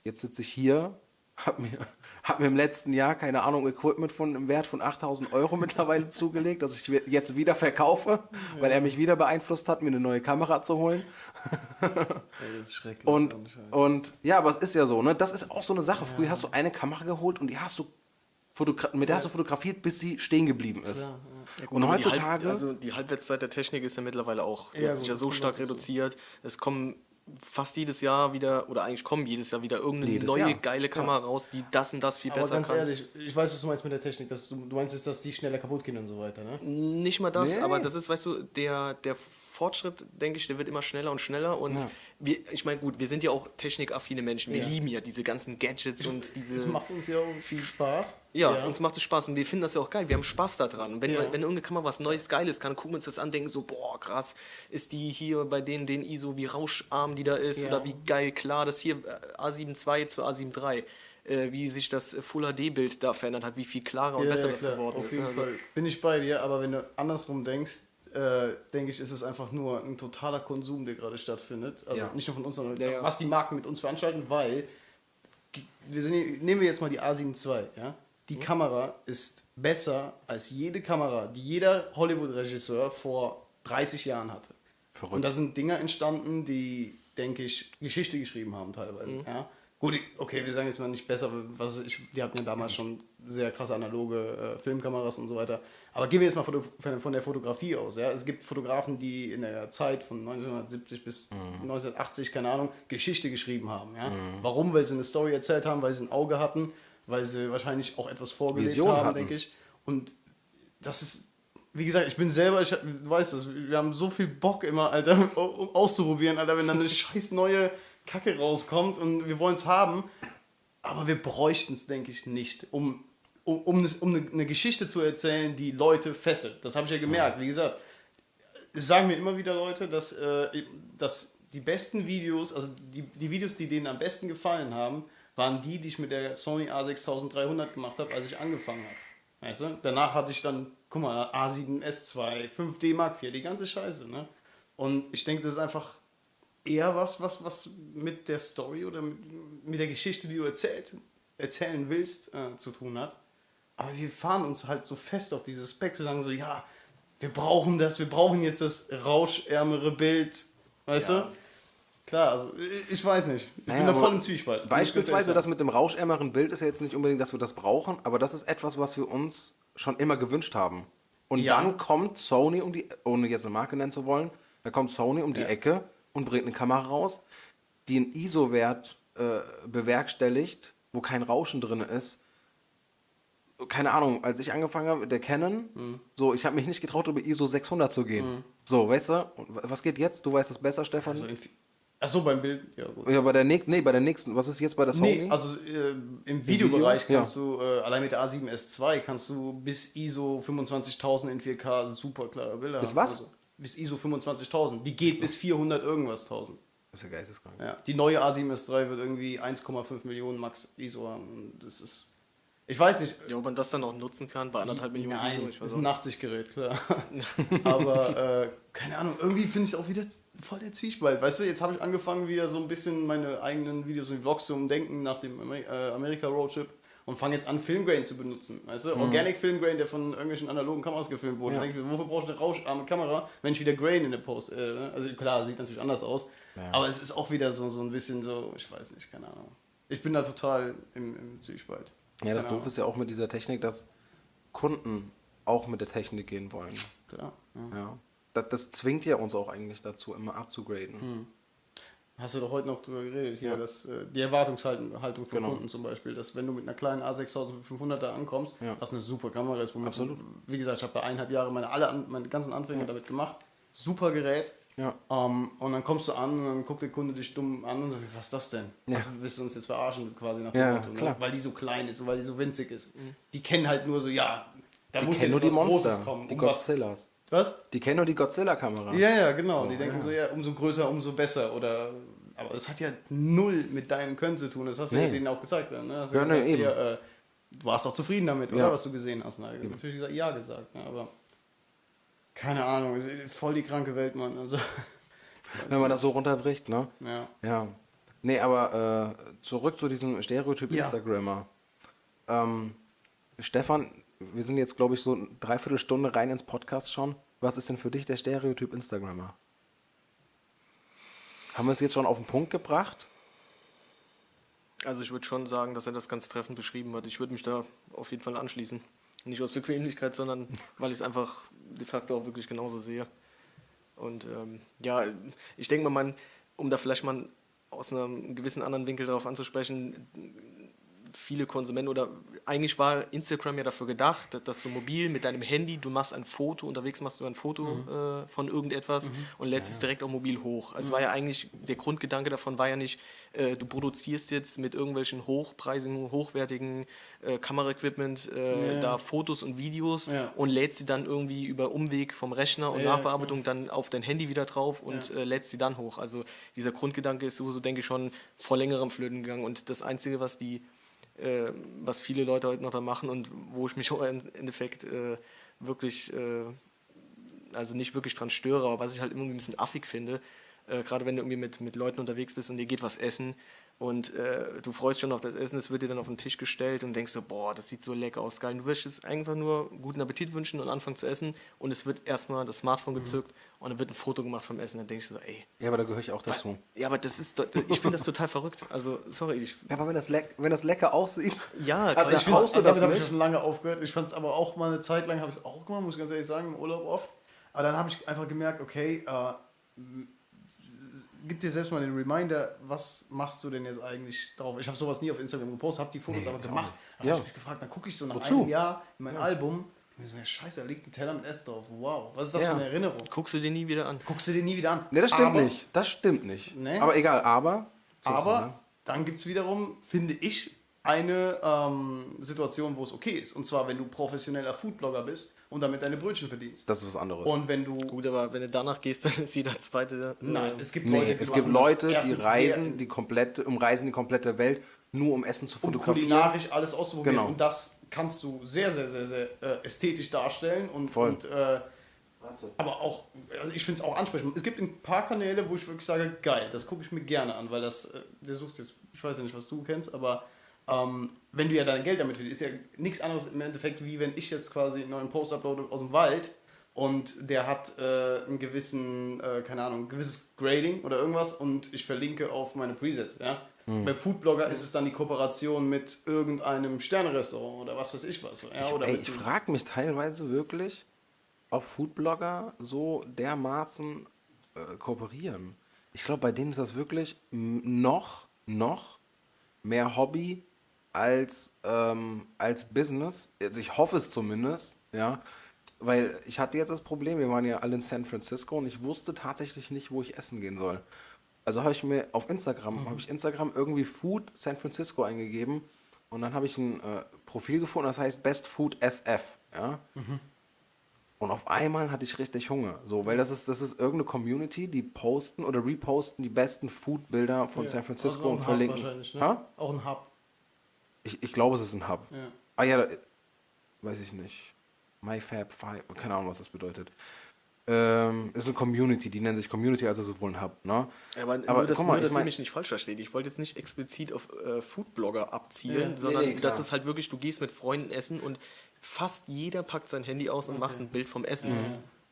jetzt sitze ich hier, (laughs) hab mir, hab mir im letzten Jahr, keine Ahnung, Equipment von im Wert von 8000 Euro (laughs) mittlerweile zugelegt, dass ich jetzt wieder verkaufe, weil er mich wieder beeinflusst hat, mir eine neue Kamera zu holen. (laughs) Ey, das ist schrecklich. Und, und ja, aber es ist ja so, ne? Das ist auch so eine Sache. Früher hast du eine Kamera geholt und die hast du fotogra mit der hast du fotografiert, bis sie stehen geblieben ist. Klar, Und Aber die heutzutage, Halb, also die Halbwertszeit der Technik ist ja mittlerweile auch, die Ja, hat sich ja so stark reduziert. Es kommen fast jedes Jahr wieder, oder eigentlich kommen jedes Jahr wieder irgendeine Jedes neue Jahr. geile Kamera raus, die das und das viel Aber besser ganz kann. ehrlich, ich weiß, was du meinst mit der Technik. Dass du, du meinst jetzt, dass die schneller kaputt gehen und so weiter, ne? Nicht mal das, Nee. aber das ist, weißt du, der, der Fortschritt, denke ich, der wird immer schneller und schneller. Und Ja. wir, ich meine, gut, wir sind ja auch technikaffine Menschen. Wir Ja. lieben ja diese ganzen Gadgets und diese. Das macht uns ja auch viel Spaß. Ja, uns macht es Spaß und wir finden das ja auch geil. Wir haben Spaß daran. Und wenn, Ja. wenn irgendeine Kamera was Neues, Geiles kann, gucken wir uns das an, denken so, boah, krass, ist die hier bei denen, den ISO, wie rauscharm die da ist Ja. oder wie geil klar, das hier äh, A7 II zu A7 III, wie sich das Full HD-Bild da verändert hat, wie viel klarer und Ja, besser ja, das geworden auf ist. jeden ne? Also- Fall. Bin ich bei dir, aber wenn du andersrum denkst, äh, denke ich, ist es einfach nur ein totaler Konsum, der gerade stattfindet. Also Ja. nicht nur von uns, sondern Ja, ja. was die Marken mit uns veranstalten, weil wir sind, nehmen wir jetzt mal die A7 II, ja? Die Mhm. Kamera ist besser als jede Kamera, die jeder Hollywood-Regisseur vor 30 Jahren hatte. Verrückt. Und da sind Dinger entstanden, die, denke ich, Geschichte geschrieben haben teilweise. Mhm. Ja? Gut, okay, wir sagen jetzt mal nicht besser, was weiß ich, die hatten ja damals schon sehr krasse analoge äh, Filmkameras und so weiter. Aber gehen wir jetzt mal von der, von der Fotografie aus. Ja? Es gibt Fotografen, die in der Zeit von 1970 bis Mhm. 1980, keine Ahnung, Geschichte geschrieben haben. Ja? Warum? Weil sie eine Story erzählt haben, weil sie ein Auge hatten, weil sie wahrscheinlich auch etwas vorgelebt Vision haben, hatten. denke ich. Und das ist wie gesagt, ich bin selber, ich, weißt das, wir haben so viel Bock immer, Alter, um (laughs) auszuprobieren, Alter, wenn dann eine (laughs) scheiß neue Kacke rauskommt und wir wollen es haben. Aber wir bräuchten es, denke ich, nicht, um, um, um, eine, um eine, eine Geschichte zu erzählen, die Leute fesselt. Das habe ich ja gemerkt. Wie gesagt, es sagen mir immer wieder Leute, dass, äh, dass die besten Videos, also die, die Videos, die denen am besten gefallen haben, waren die, die ich mit der Sony A6300 gemacht habe, als ich angefangen habe. Weißt du? Danach hatte ich dann, guck mal, A7S2, 5D Mark IV, die ganze Scheiße. Ne? Und ich denke, das ist einfach eher was, was, was mit der Story oder mit, mit der Geschichte, die du erzählt, erzählen willst, äh, zu tun hat. Aber wir fahren uns halt so fest auf dieses Speck, zu sagen so, ja, wir brauchen das, wir brauchen jetzt das rauschärmere Bild, weißt Ja. du? Klar, also ich- ich weiß nicht. Ich Naja, bin da voll im Zwiespalt. Beispielsweise das mit dem rauschärmeren Bild ist ja jetzt nicht unbedingt, dass wir das brauchen, aber das ist etwas, was wir uns schon immer gewünscht haben. Und Ja. dann kommt Sony um die, ohne jetzt eine Marke nennen zu wollen, da kommt Sony um die Ja. Ecke und bringt eine Kamera raus, die einen ISO-Wert äh, bewerkstelligt, wo kein Rauschen drin ist. Keine Ahnung, als ich angefangen habe mit der Canon, Mhm. so, ich habe mich nicht getraut, über ISO 600 zu gehen. So, weißt du? Und was geht jetzt? Du weißt das besser, Stefan? Also Achso, beim Bild, ja gut. ja, bei der nächsten, nee, bei der nächsten, was ist jetzt bei der Sony? Nee, also äh, im Videobereich Video? kannst du, äh, allein mit der A7S2 kannst du bis ISO 25.000 in 4K super klare Bilder Bis haben. was? Also, bis ISO 25.000. Die geht bis 400 irgendwas 1000. Das ist ja geisteskrank. Ja. Die neue A7S3 wird irgendwie 1,5 Millionen Max ISO haben. Und Das ist. Ich weiß nicht. Ja, ob man das dann auch nutzen kann bei anderthalb Millionen Nein, ISO, ich das weiß ist ein nicht. Nachtsichtgerät, klar. (laughs) Aber äh, keine Ahnung, irgendwie finde ich es auch wieder voll der Zwiespalt. Weißt du, jetzt habe ich angefangen, wieder so ein bisschen meine eigenen Videos und Vlogs zu umdenken nach dem Amer äh, Amerika-Roadtrip und fange jetzt an, Filmgrain zu benutzen. Weißt du? Organic Filmgrain, der von irgendwelchen analogen Kameras gefilmt wurde. Ja. Denke ich wofür brauchst du eine rauscharme Kamera, wenn ich wieder Grain in der Post. Äh, also klar, sieht natürlich anders aus. Ja. Aber es ist auch wieder so, so ein bisschen so, ich weiß nicht, keine Ahnung. Ich bin da total im, im Zwiespalt. Ja, das Doof ist ja auch mit dieser Technik, dass Kunden auch mit der Technik gehen wollen. Klar, ja. Ja. Das, das zwingt ja uns auch eigentlich dazu, immer abzugraden. Hast du doch heute noch drüber geredet, hier, Ja. dass, äh, die Erwartungshaltung Haltung von Genau. Kunden zum Beispiel, dass wenn du mit einer kleinen A6500er ankommst, Ja. was eine super Kamera ist, womit Absolut. Du, wie gesagt, ich habe da eineinhalb Jahre meine, alle, meine ganzen Anfänge damit gemacht, super Gerät, Ja. ähm, und dann kommst du an und dann guckt der Kunde dich dumm an und sagt, was ist das denn? Ja. Was willst du uns jetzt verarschen, quasi nach dem Ja, Motto. Ne? weil die so klein ist und weil die so winzig ist. Die kennen halt nur so, ja, da Die muss jetzt nur die was Monster, Großes kommen. die um Godzillas. was? Die kennen nur die Godzilla-Kamera. Ja, ja, genau. So, die denken ja. so, ja, umso größer, umso besser. Oder, aber das hat ja null mit deinem Können zu tun. Das hast du Nee. ja denen auch gesagt. Dann, ne? Hast Ja, ja nee, gesagt, eben. hier, äh, du warst auch zufrieden damit, oder? Ja. Was du gesehen hast. Na, natürlich gesagt, ja gesagt. Ne? Aber keine Ahnung, voll die kranke Welt, Mann. Also, (laughs) Wenn man das so runterbricht, ne? ja. Ja. Nee, aber äh, zurück zu diesem Stereotyp Ja. Instagrammer. Ähm, Stefan, wir sind jetzt, glaube ich, so eine Dreiviertelstunde rein ins Podcast schon. Was ist denn für dich der Stereotyp Instagrammer? Haben wir es jetzt schon auf den Punkt gebracht? Also ich würde schon sagen, dass er das ganz treffend beschrieben hat. Ich würde mich da auf jeden Fall anschließen. Nicht aus Bequemlichkeit, sondern weil ich es einfach de facto auch wirklich genauso sehe. Und ähm, ja, ich denke mal, man, um da vielleicht mal aus einem gewissen anderen Winkel darauf anzusprechen, viele Konsumenten oder eigentlich war Instagram ja dafür gedacht, dass, dass du mobil mit deinem Handy, du machst ein Foto, unterwegs machst du ein Foto äh, von irgendetwas und lädst es direkt auch mobil hoch. Also war ja eigentlich, der Grundgedanke davon war ja nicht, äh, du produzierst jetzt mit irgendwelchen hochpreisigen, hochwertigen äh, Kameraequipment äh, Ja. da Fotos und Videos Ja. und lädst sie dann irgendwie über Umweg vom Rechner und Ja, Nachbearbeitung dann auf dein Handy wieder drauf und äh, lädst sie dann hoch. Also dieser Grundgedanke ist sowieso, denke ich, schon vor längerem flöten gegangen und das Einzige, was die äh, was viele Leute heute noch da machen und wo ich mich auch im Endeffekt äh, wirklich, äh, also nicht wirklich dran störe, aber was ich halt immer ein bisschen affig finde, äh, gerade wenn du irgendwie mit, mit Leuten unterwegs bist und dir geht was essen und äh, du freust schon auf das Essen, es wird dir dann auf den Tisch gestellt und denkst so, boah, das sieht so lecker aus, geil. Und du wirst es einfach nur guten Appetit wünschen und anfangen zu essen und es wird erstmal das Smartphone gezückt und dann wird ein Foto gemacht vom Essen. Dann denkst du so, ey, Ja, aber da gehöre ich auch dazu. ja, aber das ist, doch- ich finde das total verrückt. Also, sorry, ich, Ja, aber wenn das, leck, wenn das lecker aussieht. ja, Also ich Ich find's, du damit das habe ich schon lange aufgehört. Ich fand es aber auch mal eine Zeit lang, habe ich es auch gemacht, muss ich ganz ehrlich sagen, im Urlaub oft. Aber dann habe ich einfach gemerkt, okay, äh, gib dir selbst mal den Reminder, was machst du denn jetzt eigentlich drauf? Ich habe sowas nie auf Instagram gepostet, habe die Fotos aber gemacht. Dann Ja. habe ich mich gefragt, dann gucke ich so nach Wozu? einem Jahr in mein Album und so, ja, scheiße, da liegt ein Teller mit Essen drauf. Wow, was ist das Ja. für eine Erinnerung? guckst du dir nie wieder an. Guckst du dir nie wieder an. Ne, das stimmt aber, nicht. Das stimmt nicht. Nee. Aber egal, aber. So, Aber ne? dann gibt es wiederum, finde ich, eine ähm, Situation, wo es okay ist. Und zwar, wenn du professioneller Foodblogger bist und damit deine Brötchen verdienst. Das ist was anderes. Und wenn du. Gut, aber wenn du danach gehst, (laughs) dann ist jeder zweite. Nein, es gibt Nee, Leute, die es gibt Leute, die reisen die komplette, umreisen die komplette Welt, nur um Essen zu um fotografieren. kulinarisch alles auszuprobieren. Genau. Und das kannst du sehr, sehr, sehr, sehr äh, ästhetisch darstellen. Und, Voll. und äh, aber auch, also ich finde es auch ansprechend. Es gibt ein paar Kanäle, wo ich wirklich sage, geil, das gucke ich mir gerne an, weil das, äh, der sucht jetzt, ich weiß ja nicht, was du kennst, aber ähm, wenn du ja dein Geld damit verdienst, ist ja nichts anderes im Endeffekt, wie wenn ich jetzt quasi einen neuen Post uploade aus dem Wald und der hat äh, einen gewissen, äh, keine Ahnung, ein gewisses Grading oder irgendwas und ich verlinke auf meine Presets, ja. Hm. Bei Foodblogger ist es dann die Kooperation mit irgendeinem Sternerestaurant oder was weiß ich was. Ja, oder Ey, ich frage mich teilweise wirklich, ob Foodblogger so dermaßen äh, kooperieren. Ich glaube, bei denen ist das wirklich noch, noch mehr Hobby als, ähm, als Business. Also ich hoffe es zumindest, ja. Weil ich hatte jetzt das Problem, wir waren ja alle in San Francisco und ich wusste tatsächlich nicht, wo ich essen gehen soll. Also habe ich mir auf Instagram, habe ich Instagram irgendwie Food San Francisco eingegeben und dann habe ich ein äh, Profil gefunden, das heißt Best Food SF, ja. Und auf einmal hatte ich richtig Hunger, so, weil das ist, das ist irgendeine Community, die posten oder reposten die besten Food-Bilder von Ja, San also Francisco ein und Hub verlinken. wahrscheinlich, ne? Ha? Auch ein Hub. Ich, ich glaube, es ist ein Hub. Ja. Ah ja, da, weiß ich nicht. MyFab5, keine Ahnung, was das bedeutet. ähm, ist eine Community, die nennen sich Community, also es ist wohl ein Hub. Ne? Aber, Aber nur, dass, guck mal, nur, ich dass ihr mein- mich nicht falsch versteht. Ich wollte jetzt nicht explizit auf äh, Foodblogger abzielen, Ja, nee, sondern nee, klar. dass es halt wirklich, du gehst mit Freunden essen und fast jeder packt sein Handy aus und macht ein Bild vom Essen.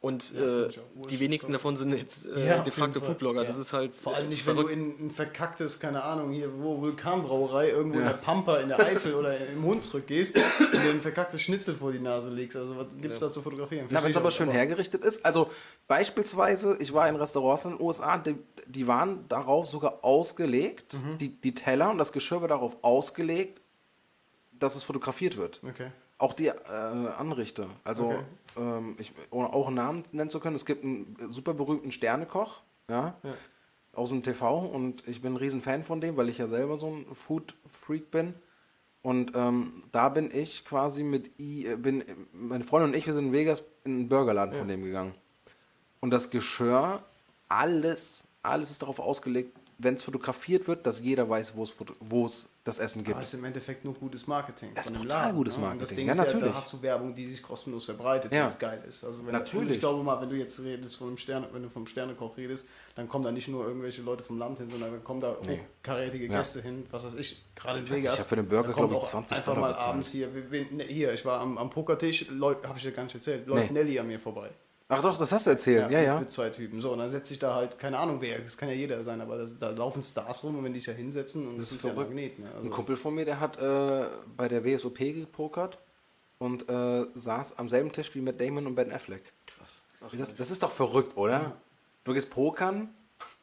Und Ja, äh, die wenigsten so. davon sind jetzt äh, Ja, de facto. Foodblogger. Ja. Das ist halt Vor allem äh, nicht, wenn du verrückt. in ein verkacktes, keine Ahnung, hier wo Vulkanbrauerei irgendwo in der Pampa, in der Eifel oder im Hunsrück gehst und dir ein verkacktes Schnitzel vor die Nase legst. Also was gibt es da zu fotografieren? Na, wenn es aber schön auch, hergerichtet ist. Also beispielsweise, ich war in Restaurants in den USA, die, die waren darauf sogar ausgelegt, Mhm. die, die Teller und das Geschirr war darauf ausgelegt, dass es fotografiert wird. Okay. Auch die äh, Anrichte. Also, Okay. Ähm, ich, ohne auch einen Namen nennen zu können, es gibt einen super berühmten Sternekoch, ja, Ja. aus dem TV und ich bin ein riesen Fan von dem, weil ich ja selber so ein Food-Freak bin. Und ähm, da bin ich quasi mit, I, äh, bin, meine Freundin und ich, wir sind in Vegas in einen Burgerladen von dem gegangen. Und das Geschirr, alles, alles ist darauf ausgelegt, wenn es fotografiert wird, dass jeder weiß, wo es das Essen gibt. Aber es ist im Endeffekt nur gutes Marketing Das ist von dem total Laden. gutes ne? Und Marketing. Das Ding Ja, ist ja, natürlich. da hast du Werbung, die sich kostenlos verbreitet, Ja. es geil ist. Also wenn Natürlich. Und ich glaube mal, wenn du jetzt redest von einem Sterne, wenn du vom Sternekoch redest, dann kommen da nicht nur irgendwelche Leute vom Land hin, sondern dann kommen da Nee. hochkarätige Ja. Gäste hin, was weiß ich, gerade in Vegas. ich hab für den Burger, Da kommt glaub ich, auch 20 Einfach mal abends hier, ne, hier, ich war am, am Pokertisch, habe ich dir gar nicht erzählt, läuft Nee. Nelly an mir vorbei. Ach doch, das hast du erzählt. Ja, mit, ja. Mit zwei Typen. So, und dann setzt sich da halt, keine Ahnung wer, das kann ja jeder sein, aber das, da laufen Stars rum und wenn die sich da hinsetzen und das, ist ist, ja. Magnet. Ne? Also, Ein Kumpel von mir, der hat äh, bei der WSOP gepokert und äh, saß am selben Tisch wie Matt Damon und Ben Affleck. krass. Das, das ist doch verrückt, oder? Du gehst pokern,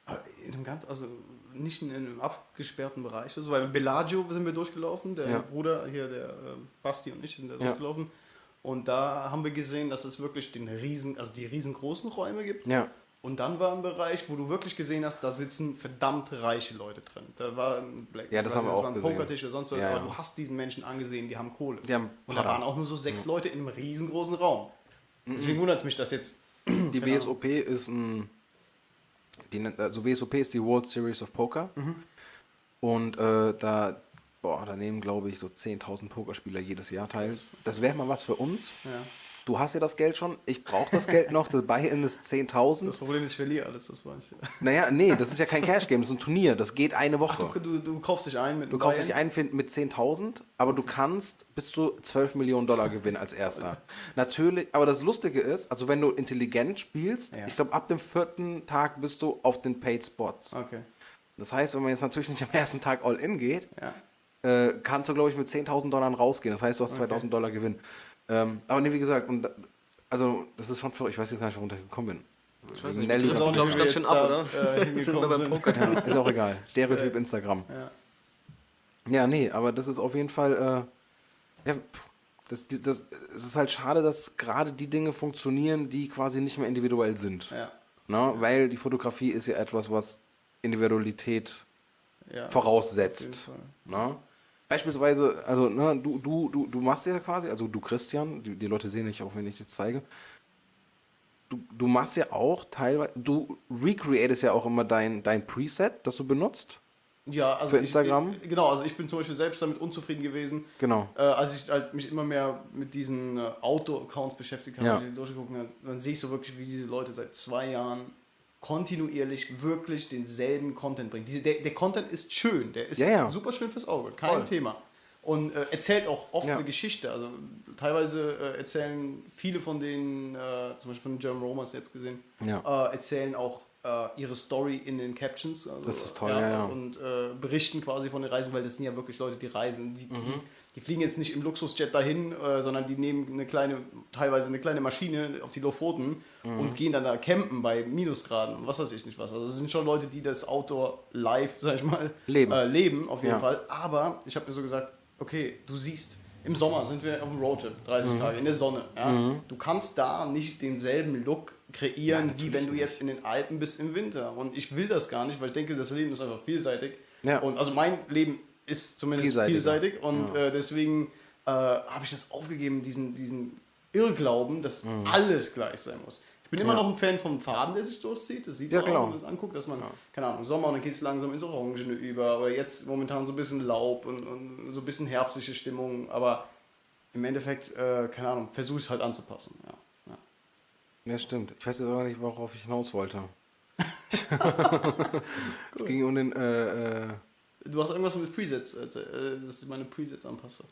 Aber In einem ganz, also nicht in einem abgesperrten Bereich. Also bei Bellagio sind wir durchgelaufen, der Ja. Bruder hier, der äh, Basti und ich sind da Ja. durchgelaufen. Und da haben wir gesehen, dass es wirklich den riesen, also die riesengroßen Räume gibt. Ja. Und dann war ein Bereich, wo du wirklich gesehen hast, da sitzen verdammt reiche Leute drin. Da war ein Black, Ja, das weiß haben wir nicht, auch war ein. Pokertisch oder sonst was, Ja, aber ja. du hast diesen Menschen angesehen, die haben Kohle. Die haben und da waren auch nur so sechs Leute in einem riesengroßen Raum. Deswegen wundert es mich, dass jetzt (clears throat) Die WSOP ist ein. Die, also WSOP ist die World Series of Poker. Mhm. Und äh, da, boah, da nehmen, glaube ich, so 10.000 Pokerspieler jedes Jahr teil. Das wäre mal was für uns. Ja. Du hast ja das Geld schon, ich brauche das Geld noch, das Buy-In ist 10.000. das Problem ist, ich verliere alles, das weißt du. Naja, nee, das ist ja kein Cash-Game, das ist ein Turnier, das geht eine Woche. Du, du, du kaufst dich ein mit Du kaufst dich ein mit 10.000, aber du kannst bis zu 12 Millionen Dollar gewinnen als erster. (laughs) Natürlich, aber das Lustige ist, also wenn du intelligent spielst, Ja. ich glaube ab dem vierten Tag bist du auf den Paid Spots. Okay. Das heißt, wenn man jetzt natürlich nicht am ersten Tag All-In geht, Ja. Äh, kannst du glaube ich mit 10.000 Dollar rausgehen. Das heißt, du hast 2.000 Dollar Gewinn. Ähm, aber nee, wie gesagt, und, also das ist schon verrückt. Ich weiß jetzt gar nicht, warum ich gekommen bin. Ich weiß nicht, Nelly- das ist auch, glaube ich, ganz schön ab, oder? äh, (laughs) Sind wir beim. Poker. Ja, ist auch egal. Stereotyp Instagram. Ja. Ja, nee, aber das ist auf jeden Fall, äh, ja, pff, das, die- das, es ist halt schade, dass gerade die Dinge funktionieren, die quasi nicht mehr individuell sind. Ja. Ne? Weil die Fotografie ist ja etwas, was Individualität Ja. voraussetzt. Ne? Beispielsweise, also ne, du, du, du, du machst ja quasi, also du Christian, die, die Leute sehen nicht, auch wenn ich das zeige, du, du machst ja auch teilweise, du recreatest ja auch immer dein, dein Preset, das du benutzt. Ja, also Für ich- Instagram? Ich, genau, also ich bin zum Beispiel selbst damit unzufrieden gewesen. Genau. Äh, als ich halt mich immer mehr mit diesen äh, Outdoor-Accounts beschäftigt habe, Ja. die durchgeguckt habe, dann sehe ich so wirklich, wie diese Leute seit zwei Jahren kontinuierlich wirklich denselben Content bringen. Diese, der, der Content ist schön, der ist Ja, ja. super schön fürs Auge, kein Voll. Thema. Und äh, erzählt auch oft Ja. eine Geschichte. Also teilweise äh, erzählen viele von denen, äh, zum Beispiel von Jerome Romers jetzt gesehen, äh, erzählen auch äh, ihre Story in den Captions. Also, Das ist toll, ja, ja. Und äh, berichten quasi von den Reisen, weil das sind ja wirklich Leute, die reisen. Die, Mhm. die, die fliegen jetzt nicht im Luxusjet dahin, äh, sondern die nehmen eine kleine, teilweise eine kleine Maschine auf die Lofoten Mhm. und gehen dann da campen bei Minusgraden und was weiß ich nicht was. Also es sind schon Leute, die das Outdoor live, sag ich mal, Leben. Äh, leben auf jeden Ja. Fall. Aber ich habe mir so gesagt, okay, du siehst, im Sommer sind wir auf dem Roadtrip, 30 Mhm. Tage in der Sonne. Ja? Du kannst da nicht denselben Look kreieren, wie wenn du jetzt in den Alpen bist im Winter. Und ich will das gar nicht, weil ich denke, das Leben ist einfach vielseitig. Ja. Und also mein Leben ist zumindest vielseitig und äh, deswegen äh, habe ich das aufgegeben, diesen, diesen Irrglauben, dass alles gleich sein muss. Ich bin immer Mhm. Ja. noch ein Fan vom Faden, der sich durchzieht. Das sieht Ja, man auch, klar. wenn man es anguckt, dass man, keine Ahnung, Sommer und dann geht es langsam ins Orangene über. Oder jetzt momentan so ein bisschen Laub und, und so ein bisschen herbstliche Stimmung. Aber im Endeffekt, äh, keine Ahnung, versuche ich es halt anzupassen. Ja. Ja. Ja, stimmt. Ich weiß jetzt aber nicht, worauf ich hinaus wollte. (laughs) (laughs) es ging um den. Äh, äh, Du hast irgendwas mit Presets, äh, dass ich meine Presets anpasse.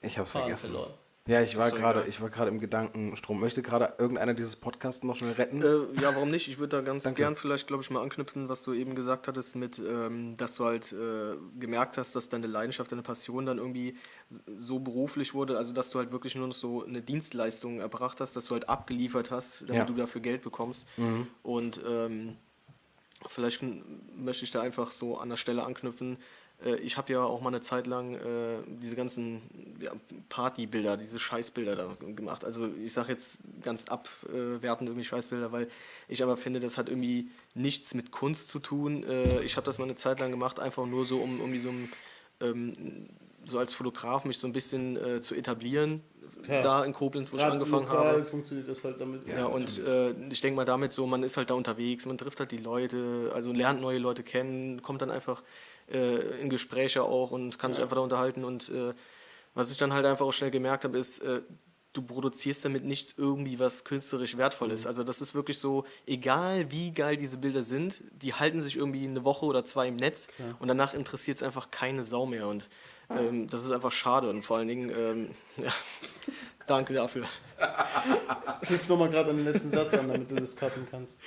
ich hab's Faden vergessen. verloren. Ja, ich war gerade, ich war gerade im Gedankenstrom. Möchte gerade irgendeiner dieses Podcasts noch schnell retten? Äh, ja, warum nicht? Ich würde da ganz Danke. gern vielleicht, glaube ich, mal anknüpfen, was du eben gesagt hattest, mit, ähm, dass du halt äh, gemerkt hast, dass deine Leidenschaft, deine Passion dann irgendwie so beruflich wurde, also dass du halt wirklich nur noch so eine Dienstleistung erbracht hast, dass du halt abgeliefert hast, damit Ja. du dafür Geld bekommst. Und ähm, vielleicht möchte ich da einfach so an der Stelle anknüpfen. Äh, Ich habe ja auch mal eine Zeit lang äh, diese ganzen Partybilder, diese Scheißbilder da gemacht. Also ich sage jetzt ganz abwertend irgendwie Scheißbilder, weil ich aber finde, das hat irgendwie nichts mit Kunst zu tun. Äh, Ich habe das mal eine Zeit lang gemacht, einfach nur so, um irgendwie so ein ähm, so als Fotograf mich so ein bisschen zu etablieren, Ja. da in Koblenz, wo ich Gerade angefangen lokal habe. funktioniert das halt damit. Ja, und äh, ich denke mal damit so, man ist halt da unterwegs, man trifft halt die Leute, also lernt neue Leute kennen, kommt dann einfach äh, in Gespräche auch und kann sich einfach da unterhalten. Und äh, was ich dann halt einfach auch schnell gemerkt habe, ist, äh, du produzierst damit nichts irgendwie, was künstlerisch wertvoll ist. Also das ist wirklich so, egal wie geil diese Bilder sind, die halten sich irgendwie eine Woche oder zwei im Netz und danach interessiert es einfach keine Sau mehr. Und ähm, das ist einfach schade und vor allen Dingen, ähm, (laughs) ja, danke dafür. Knüpf nochmal gerade an den letzten Satz an, damit du das cutten kannst.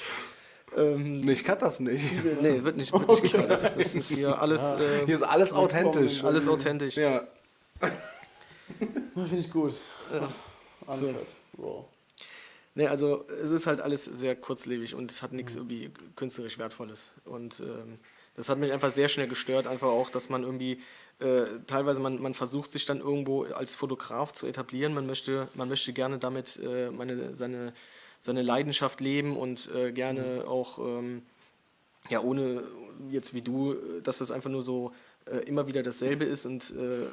Ähm, Nee, ich kann das nicht. Nee, wird nicht, wird nicht geklärt. Das ist hier alles, äh, Hier ist alles authentisch. alles authentisch. Ja. Ja, Finde ich gut. Ja. Uncut. Raw. Nee, also es ist halt alles sehr kurzlebig und es hat nichts irgendwie künstlerisch Wertvolles. Und ähm, das hat mich einfach sehr schnell gestört, einfach auch, dass man irgendwie äh, teilweise man, man versucht sich dann irgendwo als Fotograf zu etablieren. Man möchte, man möchte gerne damit äh, meine, seine, seine Leidenschaft leben und äh, gerne auch ähm, ja, ohne jetzt wie du, dass das einfach nur so äh, immer wieder dasselbe ist und äh,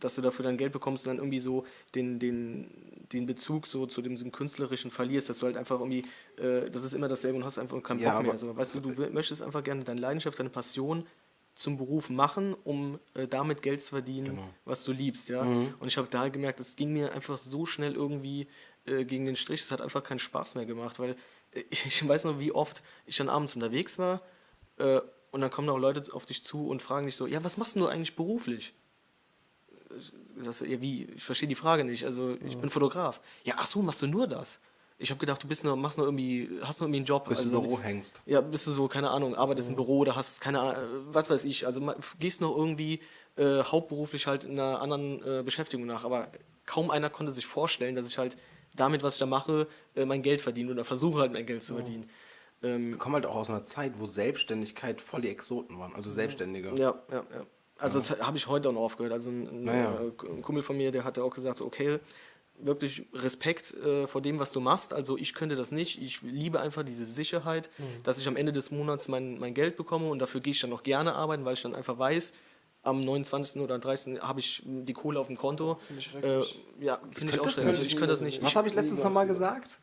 dass du dafür dann Geld bekommst und dann irgendwie so den, den, den Bezug so zu dem künstlerischen verlierst, dass du halt einfach irgendwie, äh, das ist immer dasselbe und hast einfach keinen Ja, Bock mehr. aber- Also, weißt du, du möchtest einfach gerne deine Leidenschaft, deine Passion zum Beruf machen, um äh, damit Geld zu verdienen, Genau. was du liebst, ja. Und ich habe da gemerkt, es ging mir einfach so schnell irgendwie äh, gegen den Strich, es hat einfach keinen Spaß mehr gemacht, weil äh, (laughs) ich weiß noch, wie oft ich dann abends unterwegs war äh, und dann kommen auch Leute auf dich zu und fragen dich so, ja, was machst du eigentlich beruflich? Ich sag so, ja, wie? Ich verstehe die Frage nicht. Also, ich bin Fotograf. Ja, ach so, machst du nur das? Ich habe gedacht, du bist nur, machst nur irgendwie, hast nur irgendwie einen Job. Bis du also, im Büro hängst. ja, bist du so, keine Ahnung, arbeitest im Büro oder hast keine Ahnung, was weiß ich. Also gehst noch irgendwie äh, hauptberuflich halt in einer anderen äh, Beschäftigung nach. Aber kaum einer konnte sich vorstellen, dass ich halt damit, was ich da mache, äh, mein Geld verdiene oder versuche halt mein Geld zu verdienen. Ähm, Wir kommen halt auch aus einer Zeit, wo Selbstständigkeit voll die Exoten waren. Also Selbstständige. Ja, ja, ja. Also das habe ich heute auch noch aufgehört. Also ein, ein, Naja. äh, ein Kumpel von mir, der hatte auch gesagt, so, okay, wirklich Respekt äh, vor dem, was du machst. Also ich könnte das nicht. Ich liebe einfach diese Sicherheit, dass ich am Ende des Monats mein, mein Geld bekomme und dafür gehe ich dann auch gerne arbeiten, weil ich dann einfach weiß, am 29. oder 30. habe ich die Kohle auf dem Konto. Finde ich Äh, schrecklich. ja, finde ich auch schön. Also ich könnte das nicht. Was habe ich letztens nochmal gesagt?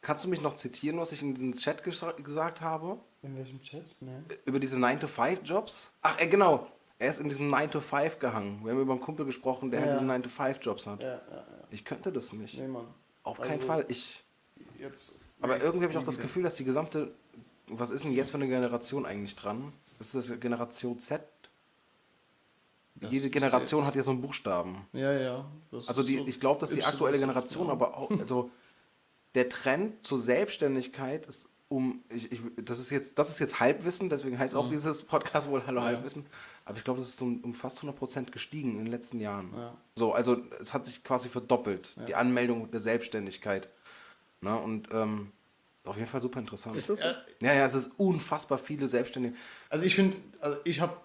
Kannst du mich noch zitieren, was ich in den Chat gesa- gesagt habe? In welchem Chat? Ne. Über diese 9-to-5-Jobs? Ach, äh, genau. Er ist in diesem 9-to-5 gehangen. Wir haben über einen Kumpel gesprochen, der Ja. diese 9-to-5-Jobs hat. Ja, ja, ja. Ich könnte das nicht. Nee, Mann. Auf keinen Also, Fall. Ich. Jetzt. Aber irgendwie habe ich auch das. Gefühl, dass die gesamte. Was ist denn jetzt für eine Generation eigentlich dran? Das ist das Generation Z. Das Jede Generation jetzt- hat ja so einen Buchstaben. Ja, ja. Das Also die, so ich glaube, dass die aktuelle ja. Generation aber auch, also der Trend zur Selbstständigkeit ist um, ich, ich, das ist jetzt, das ist jetzt Halbwissen, deswegen heißt auch dieses Podcast wohl Hallo Ja. Halbwissen. Aber ich glaube, das ist um, um fast 100 Prozent gestiegen in den letzten Jahren. Ja. So, also es hat sich quasi verdoppelt, die Anmeldung der Selbstständigkeit. Na, und ähm, ist auf jeden Fall super interessant. ist das so? Ja, ja, es ist unfassbar viele Selbstständige. Also ich finde, also ich habe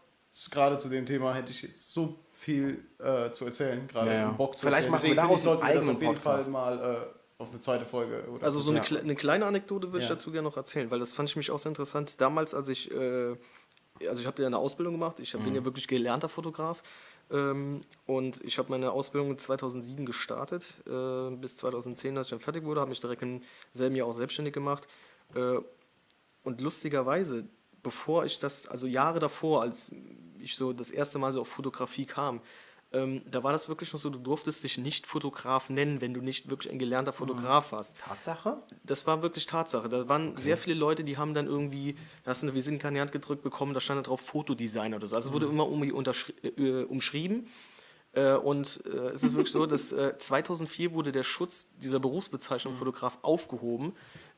gerade zu dem Thema hätte ich jetzt so viel äh, zu erzählen, gerade Ja, ja. Bock zu Vielleicht erzählen. machen wir Deswegen finde daraus sollten wir das auf jeden Fall Podcast. mal äh, auf eine zweite Folge oder Also so eine, Ja. kle eine kleine Anekdote würde ich Ja. dazu gerne noch erzählen, weil das fand ich mich auch sehr interessant. Damals, als ich, äh, also ich habe ja eine Ausbildung gemacht, ich hab- Mhm. bin ja wirklich gelernter Fotograf. Ähm, und ich habe meine Ausbildung 2007 gestartet, äh, bis 2010, als ich dann fertig wurde, habe mich direkt im selben Jahr auch selbstständig gemacht. Äh, und lustigerweise, bevor ich das, also Jahre davor, als ich so das erste Mal so auf Fotografie kam, ähm, da war das wirklich noch so, du durftest dich nicht Fotograf nennen, wenn du nicht wirklich ein gelernter Fotograf warst. Tatsache? Das war wirklich Tatsache. Da waren sehr viele Leute, die haben dann irgendwie, da hast du eine Visitenkarte in die Hand gedrückt bekommen, da stand da drauf Fotodesigner oder so. Also wurde immer um, äh, umschrieben. Äh, und äh, es ist wirklich so, dass äh, 2004 wurde der Schutz dieser Berufsbezeichnung Fotograf aufgehoben,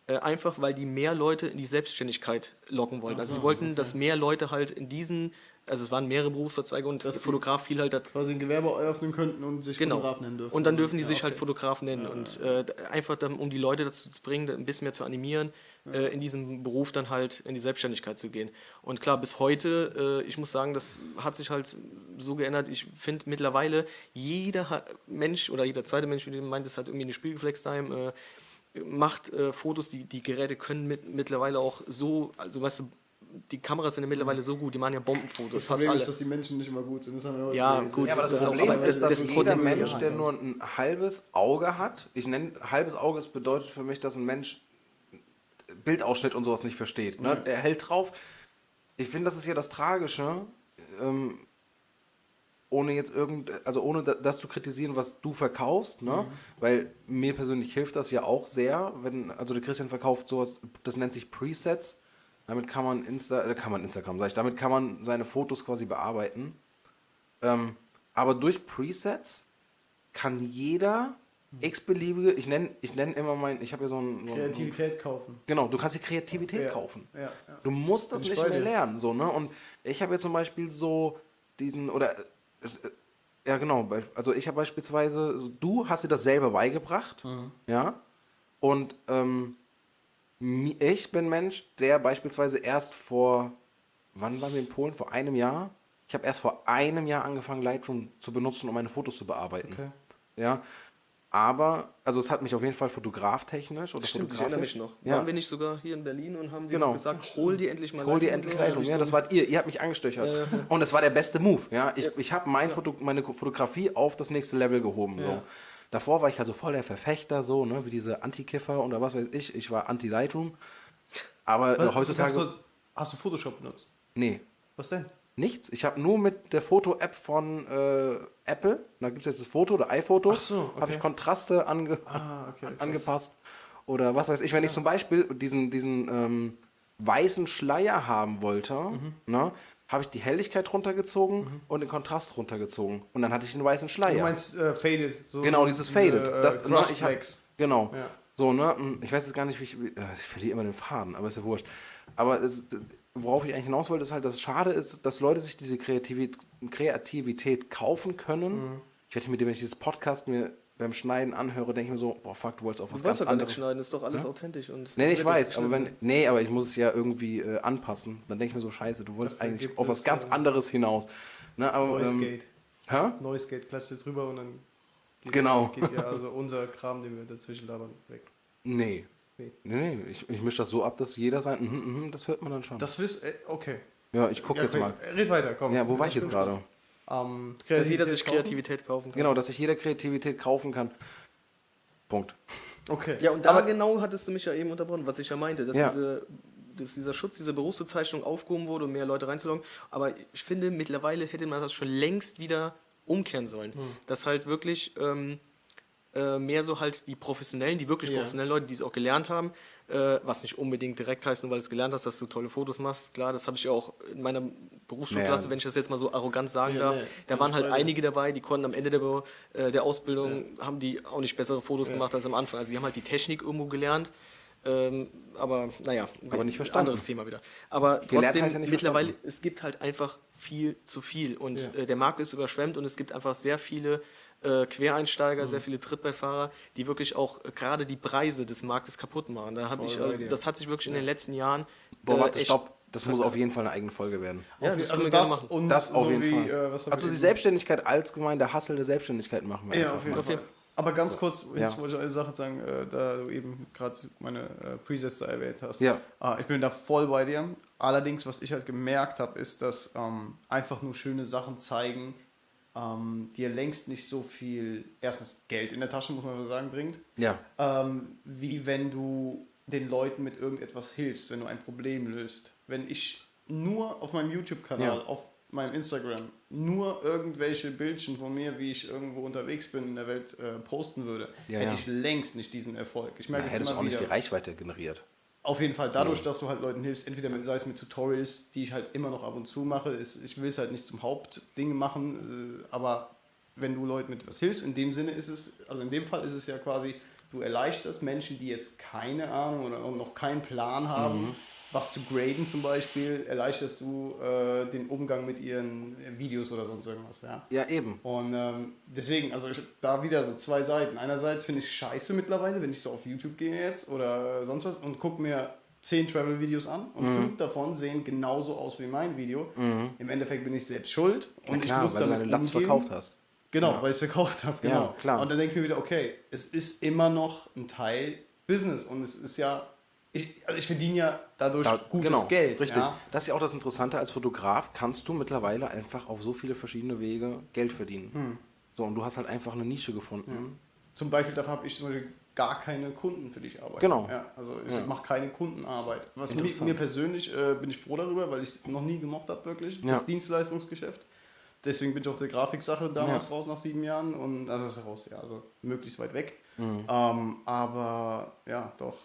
äh, einfach weil die mehr Leute in die Selbstständigkeit locken wollten. Also sie wollten, dass mehr Leute halt in diesen, also es waren mehrere Berufszweige und die- Fotograf fiel halt dazu. Quasi ein Gewerbe eröffnen könnten und sich Genau. Fotograf nennen dürfen. Und dann dürfen die Ja, sich okay. halt Fotograf nennen. und äh, einfach dann, um die Leute dazu zu bringen, ein bisschen mehr zu animieren, äh, in diesem Beruf dann halt in die Selbstständigkeit zu gehen. Und klar, bis heute, äh, ich muss sagen, das hat sich halt so geändert. Ich finde mittlerweile, jeder Mensch oder jeder zweite Mensch, wie du meintest, hat irgendwie eine Spiegelflex-Time, äh, macht äh, Fotos, die, die Geräte können mit, mittlerweile auch so, also weißt du, die Kameras sind ja mittlerweile so gut, die machen ja Bombenfotos, Das fast Problem alle. ist, dass die Menschen nicht immer gut sind. Das haben wir heute Ja, gut, Ja, aber das, Das ist Problem aber- ist, dass das jeder. Mensch, der nur ein halbes Auge hat, ich nenne halbes Auge, es bedeutet für mich, dass ein Mensch Bildausschnitt und sowas nicht versteht. Ne? Der hält drauf. Ich finde, das ist ja das Tragische, ähm, ohne jetzt irgend, also ohne da- das zu kritisieren, was du verkaufst, ne? Weil mir persönlich hilft das ja auch sehr, wenn, also der Christian verkauft sowas, das nennt sich Presets. Damit kann man Insta, äh, kann man Instagram, sag ich, damit kann man seine Fotos quasi bearbeiten. Ähm, aber durch Presets kann jeder x-beliebige, ich nenne ich nenn immer mein, ich habe ja so ein, so ein Kreativität kaufen. Genau, du kannst die Kreativität Ja, kaufen. ja, ja. Du musst das nicht mehr dir. lernen, so, ne? Und ich habe jetzt zum Beispiel so diesen, oder, äh, ja genau, also ich habe beispielsweise, du hast dir das selber beigebracht, Mhm. ja? Und ähm, ich bin Mensch, der beispielsweise erst vor, wann waren wir in Polen? Vor einem Jahr? Ich habe erst vor einem Jahr angefangen, Lightroom zu benutzen, um meine Fotos zu bearbeiten. Okay. Ja, aber, also es hat mich auf jeden Fall fotograftechnisch oder Stimmt, ich erinnere fotografisch. mich noch. Ja. Waren wir nicht sogar hier in Berlin und haben Genau. gesagt, hol die endlich mal Hol die Lightroom endlich? Leitung. Ja, so das wart ihr. Ihr habt mich angestöchert. Und es war der beste Move. Ja, ich, ich habe mein Foto, meine Fotografie auf das nächste Level gehoben. So. Davor war ich also voll der Verfechter, so, ne, wie diese Anti-Kiffer oder was weiß ich. Ich war Anti-Lightroom. Aber Was- heutzutage. kurz, hast du Photoshop benutzt? Nee, Was denn? nichts. Ich habe nur mit der Foto-App von äh, Apple, da gibt es jetzt das Foto oder iPhoto, Ach so, habe okay. ich Kontraste ange Ah, okay, (laughs) angepasst. Oder was weiß ich, wenn ich zum Beispiel diesen, diesen ähm, weißen Schleier haben wollte, Mhm. ne, habe ich die Helligkeit runtergezogen und den Kontrast runtergezogen. Und dann hatte ich einen weißen Schleier. Du meinst äh, Faded. So Genau, dieses Faded. Äh, das, Crush ich hab, genau. Ja. So, ne? hm, Ich weiß jetzt gar nicht, wie ich. äh, Ich verliere immer den Faden, aber ist ja wurscht. Aber es, worauf ich eigentlich hinaus wollte, ist halt, dass es schade ist, dass Leute sich diese Kreativität, Kreativität kaufen können. Mhm. Ich werde mir, wenn ich dieses Podcast mir beim Schneiden anhöre, denke ich mir so, boah, fuck, du wolltest auf was Du ganz doch anderes. schneiden, ist doch alles authentisch. Und Nee, ich weiß, jetzt aber wenn. Nee, aber ich muss es ja irgendwie äh, anpassen. Dann denke ich mir so, scheiße, du wolltest Dafür eigentlich auf was ganz äh, anderes hinaus. Ne, aber, Noise ähm, Gate. hä? Noise Gate, klatscht jetzt drüber und dann geht, Genau. geht ja also unser Kram, den wir dazwischen labern, weg. Nee. Nee. Nee, nee, ich, ich mische das so ab, dass jeder sein, mhm, mhm, das hört man dann schon. Das wisst, äh, okay. ja, ich gucke Ja, jetzt okay. mal. Red weiter, komm. Ja, wo war ich jetzt gerade? Ähm, Dass jeder sich kaufen? Kreativität kaufen kann. Genau, dass sich jeder Kreativität kaufen kann. Punkt. Okay. Ja, und da Aber genau hattest du mich ja eben unterbrochen, was ich ja meinte, dass, Ja. diese, dass dieser Schutz, diese Berufsbezeichnung aufgehoben wurde, um mehr Leute reinzulocken. Aber ich finde, mittlerweile hätte man das schon längst wieder umkehren sollen. Hm. Dass halt wirklich ähm, äh, mehr so halt die Professionellen, die wirklich Ja. professionellen Leute, die es auch gelernt haben, äh, was nicht unbedingt direkt heißt, nur weil du es gelernt hast, dass du tolle Fotos machst. Klar, das habe ich ja auch in meiner Berufsschulklasse, Naja. wenn ich das jetzt mal so arrogant sagen Ja, darf. nee, da waren halt einige dabei, die konnten am Ende der, äh, der Ausbildung, haben die auch nicht bessere Fotos gemacht als am Anfang. Also die haben halt die Technik irgendwo gelernt. Ähm, aber naja, Aber nicht verstanden. anderes Thema wieder. Aber Gelernt trotzdem, ja mittlerweile, verstanden. es gibt halt einfach viel zu viel. Und Ja. äh, der Markt ist überschwemmt und es gibt einfach sehr viele äh, Quereinsteiger, Mhm. sehr viele Trittbeifahrer, die wirklich auch äh, gerade die Preise des Marktes kaputt machen. Da hab Voll ich, also, das hat sich wirklich in den letzten Jahren Boah, äh, warte, stopp. Das muss auf jeden Fall eine eigene Folge werden. Ja, das also das machen. und Das auf so jeden wie, Fall. Äh, also die Selbstständigkeit als gemein, der Hassel der Selbstständigkeit machen wir Ja, einfach auf jeden mal. Fall. Aber ganz kurz, jetzt Ja. wollte ich eine Sache sagen, äh, da du eben gerade meine äh, Presets da erwähnt hast. Ja. Ah, ich bin da voll bei dir. Allerdings, was ich halt gemerkt habe, ist, dass ähm, einfach nur schöne Sachen zeigen, ähm, dir längst nicht so viel, erstens Geld in der Tasche, muss man so sagen, bringt, Ja. ähm, wie wenn du den Leuten mit irgendetwas hilfst, wenn du ein Problem löst. Wenn ich nur auf meinem YouTube-Kanal Ja. auf meinem Instagram nur irgendwelche Bildchen von mir, wie ich irgendwo unterwegs bin in der Welt, äh, posten würde, Ja, hätte ich längst nicht diesen Erfolg. Ich merke Da es hättest du immer auch nicht wieder. die Reichweite generiert. Auf jeden Fall dadurch, dass du halt Leuten hilfst, entweder mit, sei es mit Tutorials, die ich halt immer noch ab und zu mache. Ist, ich will es halt nicht zum Hauptding machen, äh, aber wenn du Leuten mit was hilfst, in dem Sinne ist es, also in dem Fall ist es ja quasi, du erleichterst Menschen, die jetzt keine Ahnung oder noch keinen Plan haben, was zu graden zum Beispiel, erleichterst du äh, den Umgang mit ihren Videos oder sonst irgendwas. Ja? Ja, eben. Und ähm, deswegen, also ich, da wieder so zwei Seiten. Einerseits finde ich es scheiße mittlerweile, wenn ich so auf YouTube gehe jetzt oder sonst was und gucke mir zehn Travel-Videos an und Mhm. fünf davon sehen genauso aus wie mein Video. Im Endeffekt bin ich selbst schuld und klar, ich muss weil du damit deine Latz umgehen. verkauft hast. Genau, weil ich es verkauft habe. Genau. Ja, klar. Und dann denke ich mir wieder, okay, es ist immer noch ein Teil Business und es ist ja, ich, also ich verdiene ja dadurch Da, gutes genau, Geld. Richtig. Ja? Das ist ja auch das Interessante, als Fotograf kannst du mittlerweile einfach auf so viele verschiedene Wege Geld verdienen. Hm. So, und du hast halt einfach eine Nische gefunden. Zum Beispiel dafür habe ich zum Beispiel gar keine Kunden, für die ich arbeite. Genau. Ja, also ich Ja. mache keine Kundenarbeit. Was mir, mir persönlich äh, bin ich froh darüber, weil ich es noch nie gemocht habe, wirklich. Ja. Das Dienstleistungsgeschäft. Deswegen bin ich auch der Grafiksache damals Ja. raus nach sieben Jahren und also ist raus, ja, also möglichst weit weg. Mhm. Ähm, aber ja, doch.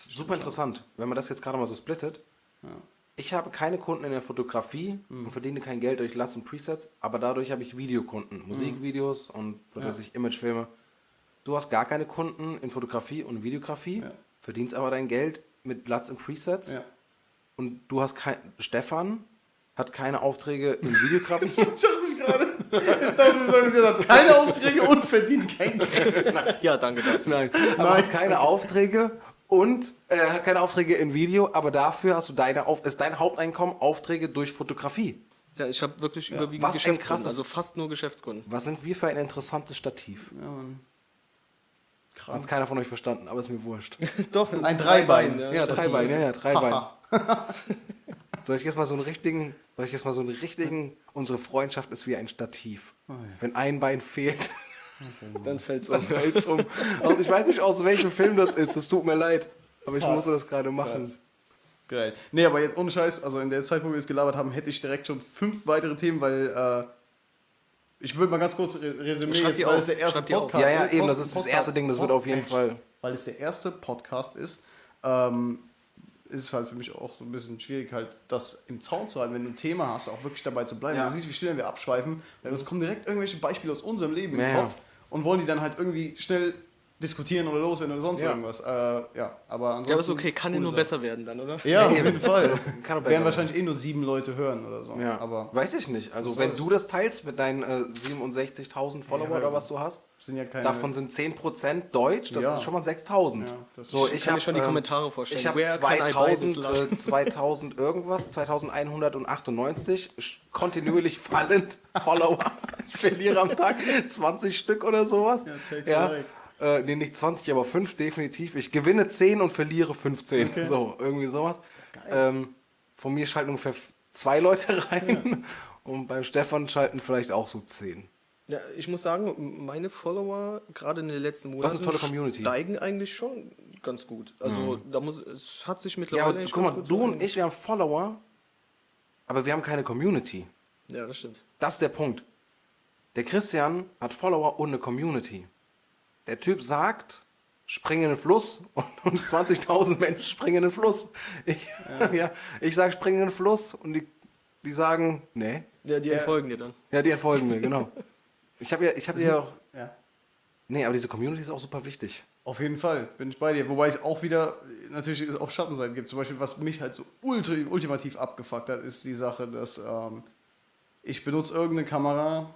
Super interessant, wenn man das jetzt gerade mal so splittet. Ja. Ich habe keine Kunden in der Fotografie Mhm. und verdiene kein Geld durch Last und Presets, aber dadurch habe ich Videokunden, Musikvideos und was Mhm. Ja. weiß ich, Imagefilme. Du hast gar keine Kunden in Fotografie und Videografie, Ja. verdienst aber dein Geld mit Lats und Presets Ja. und du hast kein Stefan hat keine Aufträge in Videografie. (laughs) Ich dachte ich gerade. Jetzt dachte ich, er hat keine Aufträge und verdient kein Geld. (laughs) Ja, danke. Nein, aber hat keine Aufträge und äh, hat keine Aufträge in Video, aber dafür hast du deine Auf ist dein Haupteinkommen Aufträge durch Fotografie. Ja, ich habe wirklich überwiegend Was Geschäftskunden, krass also fast nur Geschäftskunden. Was sind wir für ein interessantes Stativ? Ja, Mann. Hat keiner von euch verstanden, aber ist mir wurscht. (laughs) Doch, Ein Dreibein. Ja. Dreibein, ja, ja, Dreibein. (laughs) Soll ich jetzt mal so einen richtigen, soll ich jetzt mal so einen richtigen, unsere Freundschaft ist wie ein Stativ. ja. Wenn ein Bein fehlt, Dann fällt's dann um. fällt's um. Also ich weiß nicht, aus welchem Film das ist, es tut mir leid. Aber ich Krass. musste das gerade machen. Geil. Nee, aber jetzt ohne Scheiß, also in der Zeit, wo wir jetzt gelabert haben, hätte ich direkt schon fünf weitere Themen, weil äh, ich würde mal ganz kurz re- resümieren, jetzt, weil auf. es der erste. Podcast Ja, ja, äh, eben, das ist das erste Ding, das wird auf jeden Fall. Weil es der erste Podcast ist, ähm, ist es halt für mich auch so ein bisschen schwierig, halt das im Zaun zu halten, wenn du ein Thema hast, auch wirklich dabei zu bleiben. Ja. Du siehst, wie schnell wir abschweifen, weil uns kommen direkt irgendwelche Beispiele aus unserem Leben im Ja, ja. Und wollen die dann halt irgendwie schnell diskutieren oder loswerden oder sonst Ja. irgendwas. Äh, ja, aber ansonsten. Ja, aber ist okay, kann ja nur Sache. besser werden dann, oder? Ja, auf jeden Fall. (laughs) Kann Werden wahrscheinlich eh nur sieben Leute hören oder so. Ja, Aber weiß ich nicht. Also wenn du das teilst mit deinen äh, 67.000 Follower Ja, oder was du hast, sind ja keine. davon sind 10% Deutsch, das Ja. sind schon mal 6.000. Ja, das so, ich kann mir hab, schon die ähm, Kommentare vorstellen. Ich habe Where can I buy this 2000, last? äh, 2000 irgendwas, 2198 sch- kontinuierlich fallend (laughs) Follower. Ich verliere am Tag 20 Stück oder sowas. Ja, take Ja. five. Äh, nee, nicht 20, aber 5 definitiv. Ich gewinne 10 und verliere 15. So, irgendwie sowas. Ähm, von mir schalten ungefähr zwei Leute (laughs) rein und beim Stefan schalten vielleicht auch so 10. Ja, ich muss sagen, meine Follower gerade in den letzten Monaten eine tolle Community. steigen eigentlich schon ganz gut. Also da muss es hat sich Ja, mittlerweile aber eigentlich guck mal, du so und ich, wir haben Follower, aber wir haben keine Community. Ja, das stimmt. Das ist der Punkt. Der Christian hat Follower und eine Community. Der Typ sagt, spring in den Fluss und, (laughs) und 20.000 Menschen springen in den Fluss. Ich, ja. (laughs) ich sage, spring in den Fluss und die, die sagen, nee. Ja, die Ja. entfolgen dir dann. Ja, die entfolgen mir, genau. (laughs) Ich habe ja, ich habe ja auch, Ja. nee, aber diese Community ist auch super wichtig. Auf jeden Fall, bin ich bei dir. Wobei es auch wieder, natürlich es auch Schattenseiten gibt. Zum Beispiel, was mich halt so ultra, ultimativ abgefuckt hat, ist die Sache, dass ähm, ich benutze irgendeine Kamera,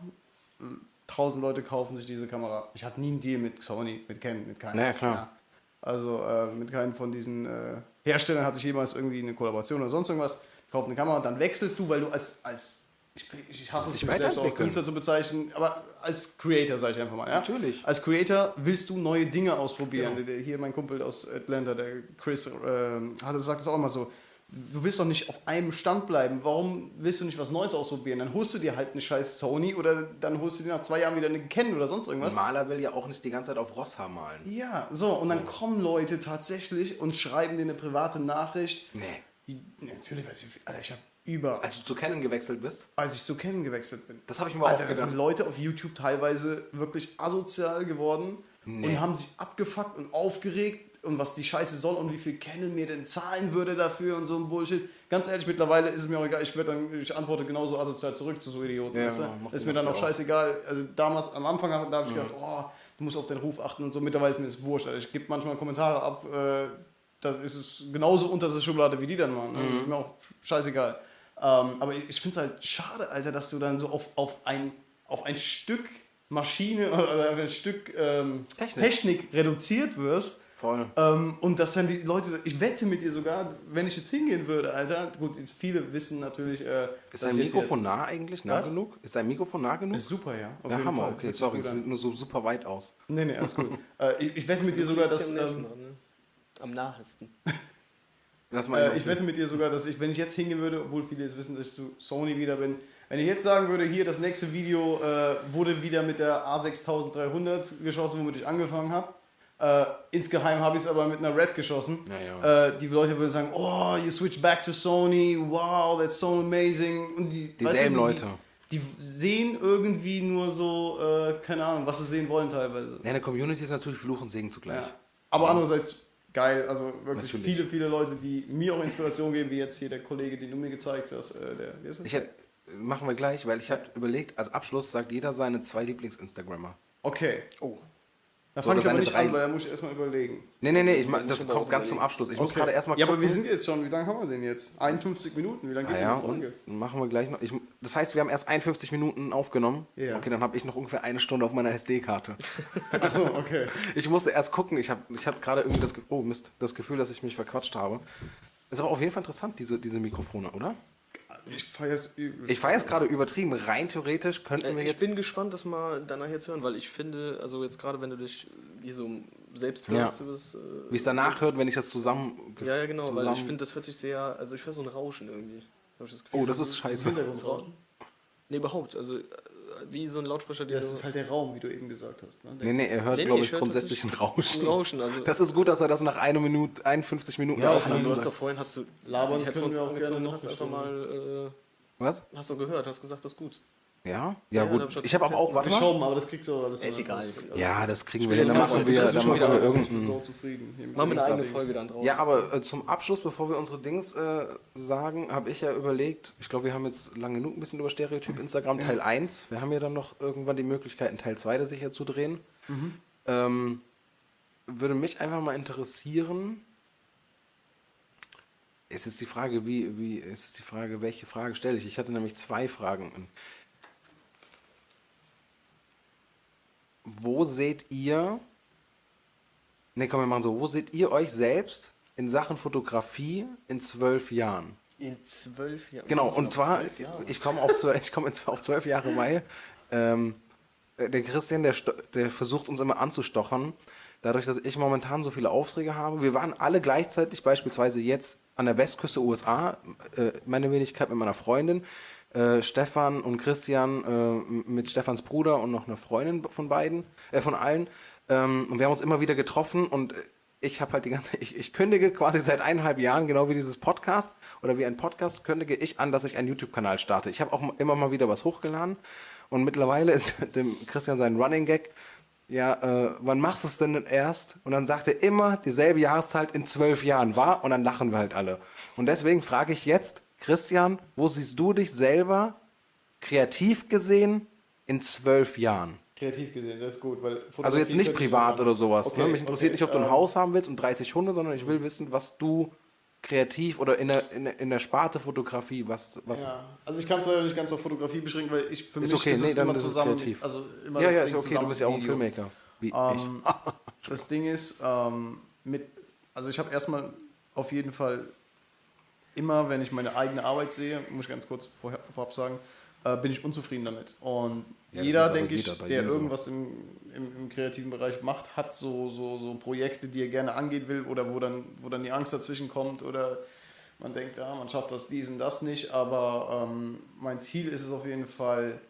tausend Leute kaufen sich diese Kamera. Ich hatte nie einen Deal mit Sony, mit Canon, mit keinem. Naja, klar. Also äh, mit keinem von diesen äh, Herstellern hatte ich jemals irgendwie eine Kollaboration oder sonst irgendwas. Ich kaufe eine Kamera und dann wechselst du, weil du als, als ich, ich hasse es, mich selbst auch als. Künstler zu bezeichnen, aber als Creator, sage ich einfach mal. Ja? Natürlich. Als Creator willst du neue Dinge ausprobieren. Der, hier mein Kumpel aus Atlanta, der Chris, ähm, hat, sagt es auch immer so. Du willst doch nicht auf einem Stand bleiben. Warum willst du nicht was Neues ausprobieren? Dann holst du dir halt eine scheiß Sony oder dann holst du dir nach zwei Jahren wieder eine Canon oder sonst irgendwas. Ein Maler will ja auch nicht die ganze Zeit auf Rosshaar malen. Ja, so, und dann kommen Leute tatsächlich und schreiben dir eine private Nachricht. Nee. Ja, Natürlich weiß ich, Alter, ich habe über, Als du zu Canon gewechselt bist? als ich zu Canon gewechselt bin. Das habe ich mir auch Alter, da gedacht. sind Leute auf YouTube teilweise wirklich asozial geworden und haben sich abgefuckt und aufgeregt und was die Scheiße soll und wie viel Canon mir denn zahlen würde dafür und so ein Bullshit. Ganz ehrlich, mittlerweile ist es mir auch egal, ich, dann, ich antworte genauso asozial zurück zu so Idioten. Ja, weißt du? ist mir dann auch scheißegal. Also damals, am Anfang, da habe ich gedacht, oh, du musst auf deinen Ruf achten und so. Mittlerweile ist mir das wurscht. Also ich gebe manchmal Kommentare ab, äh, da ist es genauso unter der Schublade wie die dann machen. Ne? Das ist mir auch scheißegal. Ähm, aber ich finde es halt schade, Alter, dass du dann so auf, auf, ein, auf ein Stück Maschine (laughs) oder auf ein Stück ähm, Technik. Technik. reduziert wirst. Voll. Ähm, und dass dann die Leute, ich wette mit dir sogar, wenn ich jetzt hingehen würde, Alter, gut, jetzt viele wissen natürlich, äh, Ist dein jetzt Mikrofon nah eigentlich? Nah Was? genug? Ist dein Mikrofon nah genug? Ist super, ja. Auf ja, jeden Hammer, Fall. okay, Hört sorry, es sieht nur so super weit aus. Nee, nee, alles gut. (laughs) äh, ich, ich wette mit dir sogar, dass. am Ähm, dran, ne? Am nahesten. (laughs) Lass mal äh, ich wette mit dir sogar, dass ich, wenn ich jetzt hingehen würde, obwohl viele jetzt wissen, dass ich zu Sony wieder bin, wenn ich jetzt sagen würde, hier das nächste Video äh, wurde wieder mit der A6300 geschossen, womit ich angefangen habe. Äh, insgeheim habe ich es aber mit einer Red geschossen. Ja. Äh, die Leute würden sagen, oh, you switch back to Sony, wow, that's so amazing. Und die, Dieselben die, Leute. Die, die sehen irgendwie nur so, äh, keine Ahnung, was sie sehen wollen teilweise. Ja, eine Community ist natürlich Fluch und Segen zugleich. Ja. Aber andererseits geil, also wirklich Natürlich. viele, viele Leute, die mir auch Inspiration geben, wie jetzt hier der Kollege, den du mir gezeigt hast. Äh, der, wie ist das? Ich hätte, machen wir gleich, weil ich habe überlegt, als Abschluss sagt jeder seine zwei Lieblings-Instagrammer. okay, Oh. Da fange ich aber nicht drei- an, weil da muss ich erstmal überlegen. Nee, nee, nee, ich muss das kommt ganz zum überlegen. Abschluss. Ich muss Okay. gerade erstmal Ja, aber wir sind jetzt schon, wie lange haben wir denn jetzt? 51 Minuten, wie lange geht Ah denn ja, die Folge? machen wir gleich noch. Ich, das heißt, wir haben erst 51 Minuten aufgenommen. Ja. Okay, dann habe ich noch ungefähr eine Stunde auf meiner SD-Karte. (laughs) Achso, okay. Ich musste erst gucken. Ich habe ich hab gerade irgendwie das, oh Mist, das Gefühl, dass ich mich verquatscht habe. Ist aber auf jeden Fall interessant, diese, diese Mikrofone, oder? Ich feiere es übel. Ich feiere es gerade übertrieben. Rein theoretisch könnten wir Äh, ich jetzt. bin gespannt, das mal danach jetzt hören, weil ich finde, also jetzt gerade wenn du dich hier so selbst Ja. hörst, du bist, äh, Wie es danach hört, wenn ich das zusammen. Ja, ja, genau, weil zusammen ich finde, das hört sich sehr, also ich höre so ein Rauschen irgendwie. Hab ich das Gefühl. Oh, das ist scheiße. Hintergrundraum. Nee, überhaupt, also wie so ein Lautsprecher, Ja, der das ist halt der Raum, wie du eben gesagt hast. Ne? Der- Nee, nee, er hört, Nee, nee, glaube ich ich, hör grundsätzlich ein Rauschen. ein Rauschen, also Das ist gut, dass er das nach einer Minute, 51 Minuten Ja, ja, aufnimmt. du hast doch vorhin, hast du Labern können wir auch gerne noch hast einfach mal, Was? äh, hast du gehört, hast gesagt, das ist gut. Ja? Ja, Ja, da hab gut. ich habe aber auch, warte mal. Geschoben, aber das kriegst du alles. Ist egal. Ja, das kriegen wir Dann machen wir, dann machen wieder- wir Ich irgendeinen. bin so zufrieden. Machen wir eine eigene. Folge dann draus. Ja, aber äh, zum Abschluss, bevor wir unsere Dings äh, sagen, habe ich ja überlegt, ich glaube, wir haben jetzt lang genug ein bisschen über Stereotyp Instagram Teil 1. Wir haben ja dann noch irgendwann die Möglichkeit, einen Teil 2 der sicher zu drehen. Ähm, würde mich einfach mal interessieren. Es ist die Frage, wie, wie, es ist die Frage, welche Frage stelle ich? Ich hatte nämlich zwei Fragen. Wo seht ihr, ne, komm, wir machen so, wo seht ihr euch selbst in Sachen Fotografie in zwölf Jahren? In zwölf Jahren. Genau, und zwar, ich komme auf, ich komm auf zwölf Jahre, weil ähm, der Christian, der, der versucht uns immer anzustochern, dadurch, dass ich momentan so viele Aufträge habe. Wir waren alle gleichzeitig, beispielsweise jetzt an der Westküste USA, äh, meine Wenigkeit mit meiner Freundin, äh, Stefan und Christian äh, mit Stefans Bruder und noch eine Freundin von beiden, äh, von allen. Ähm, und wir haben uns immer wieder getroffen und ich habe halt die ganze, (laughs) ich, ich kündige quasi seit eineinhalb Jahren, genau wie dieses Podcast oder wie ein Podcast, kündige ich an, dass ich einen YouTube-Kanal starte. Ich habe auch immer mal wieder was hochgeladen und mittlerweile (laughs) ist dem Christian sein Running Gag, ja, äh, wann machst du es denn erst? Und dann sagt er immer dieselbe Jahreszeit in zwölf Jahren war und dann lachen wir halt alle. Und deswegen frage ich jetzt, Christian, wo siehst du dich selber kreativ gesehen in zwölf Jahren? Kreativ gesehen, das ist gut. Weil Also jetzt nicht privat oder sowas. ne? Okay, Mich interessiert okay, nicht, ob du ein ähm, Haus haben willst und 30 Hunde, sondern ich will wissen, was du kreativ oder in der, in der, in der Sparte Fotografie, was... was Ja, also ich kann es leider nicht ganz auf Fotografie beschränken, weil ich für Ist mich okay, ist nee, es dann immer zusammen. kreativ. Also immer ja, ja, ist okay, du bist ja auch ein. Filmmaker. Wie Ähm, (laughs) das Ding ist, ähm, mit, also ich habe erstmal auf jeden Fall immer, wenn ich meine eigene Arbeit sehe, muss ich ganz kurz vorher, vorab sagen, äh, bin ich unzufrieden damit. Und Ja, jeder, denke ich, der so. irgendwas im, im, im kreativen Bereich macht, hat so, so, so Projekte, die er gerne angehen will oder wo dann, wo dann die Angst dazwischen kommt oder man denkt, ja, man schafft das dies und das nicht, aber ähm, mein Ziel ist es auf jeden Fall,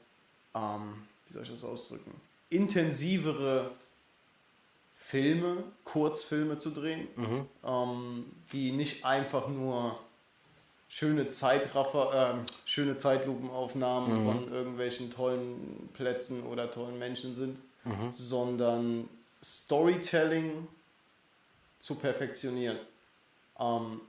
ähm, wie soll ich das ausdrücken, intensivere Filme, Kurzfilme zu drehen, Mhm. ähm, die nicht einfach nur schöne Zeitraffer, ähm, schöne Zeitlupenaufnahmen Mhm. von irgendwelchen tollen Plätzen oder tollen Menschen sind, Mhm. sondern Storytelling zu perfektionieren. Ähm,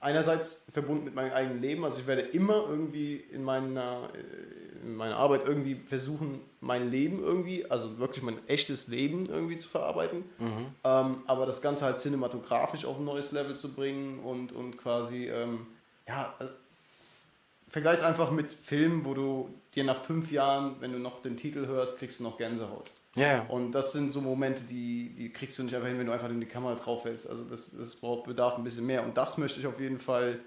einerseits verbunden mit meinem eigenen Leben, also ich werde immer irgendwie in meiner, äh, in meiner Arbeit irgendwie versuchen, mein Leben irgendwie, also wirklich mein echtes Leben irgendwie zu verarbeiten, ähm, aber das Ganze halt cinematografisch auf ein neues Level zu bringen und, und quasi, ähm, ja, äh, vergleich's einfach mit Filmen, wo du dir nach fünf Jahren, wenn du noch den Titel hörst, kriegst du noch Gänsehaut. Ja, ja. Und das sind so Momente, die, die kriegst du nicht einfach hin, wenn du einfach in die Kamera drauf hältst. Also das, das braucht, bedarf ein bisschen mehr. Und das möchte ich auf jeden Fall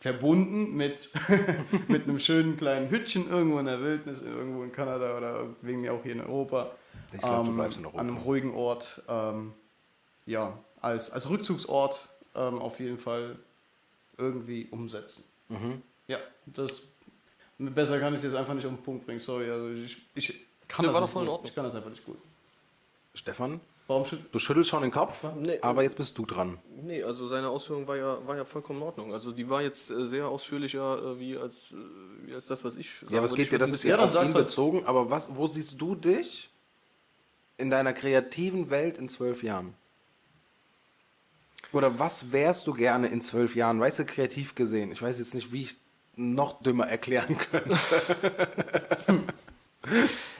verbunden mit, (laughs) mit einem schönen kleinen Hütchen irgendwo in der Wildnis, irgendwo in Kanada oder wegen mir auch hier in Europa. Ich glaub, du Ähm, bleibst in Europa. An einem ruhigen Ort. Ähm, ja, als, als Rückzugsort ähm, auf jeden Fall irgendwie umsetzen. Mhm. Ja, das besser kann ich es jetzt einfach nicht auf den Punkt bringen. Sorry, also ich, ich kann das war nicht gut. Ich kann das einfach nicht gut. Stefan, Warum schütt du schüttelst schon den Kopf, Nee. aber jetzt bist du dran. Nee, also seine Ausführung war ja, war ja vollkommen in Ordnung. Also die war jetzt äh, sehr ausführlicher äh, wie, als, äh, wie als das, was ich Ja, aber es geht dir, das ist bisschen- ja dann auf ihn halt. bezogen, aber was, wo siehst du dich in deiner kreativen Welt in zwölf Jahren? Oder was wärst du gerne in zwölf Jahren? Weißt du, kreativ gesehen? Ich weiß jetzt nicht, wie ich es noch dümmer erklären (laughs) könnte. (laughs)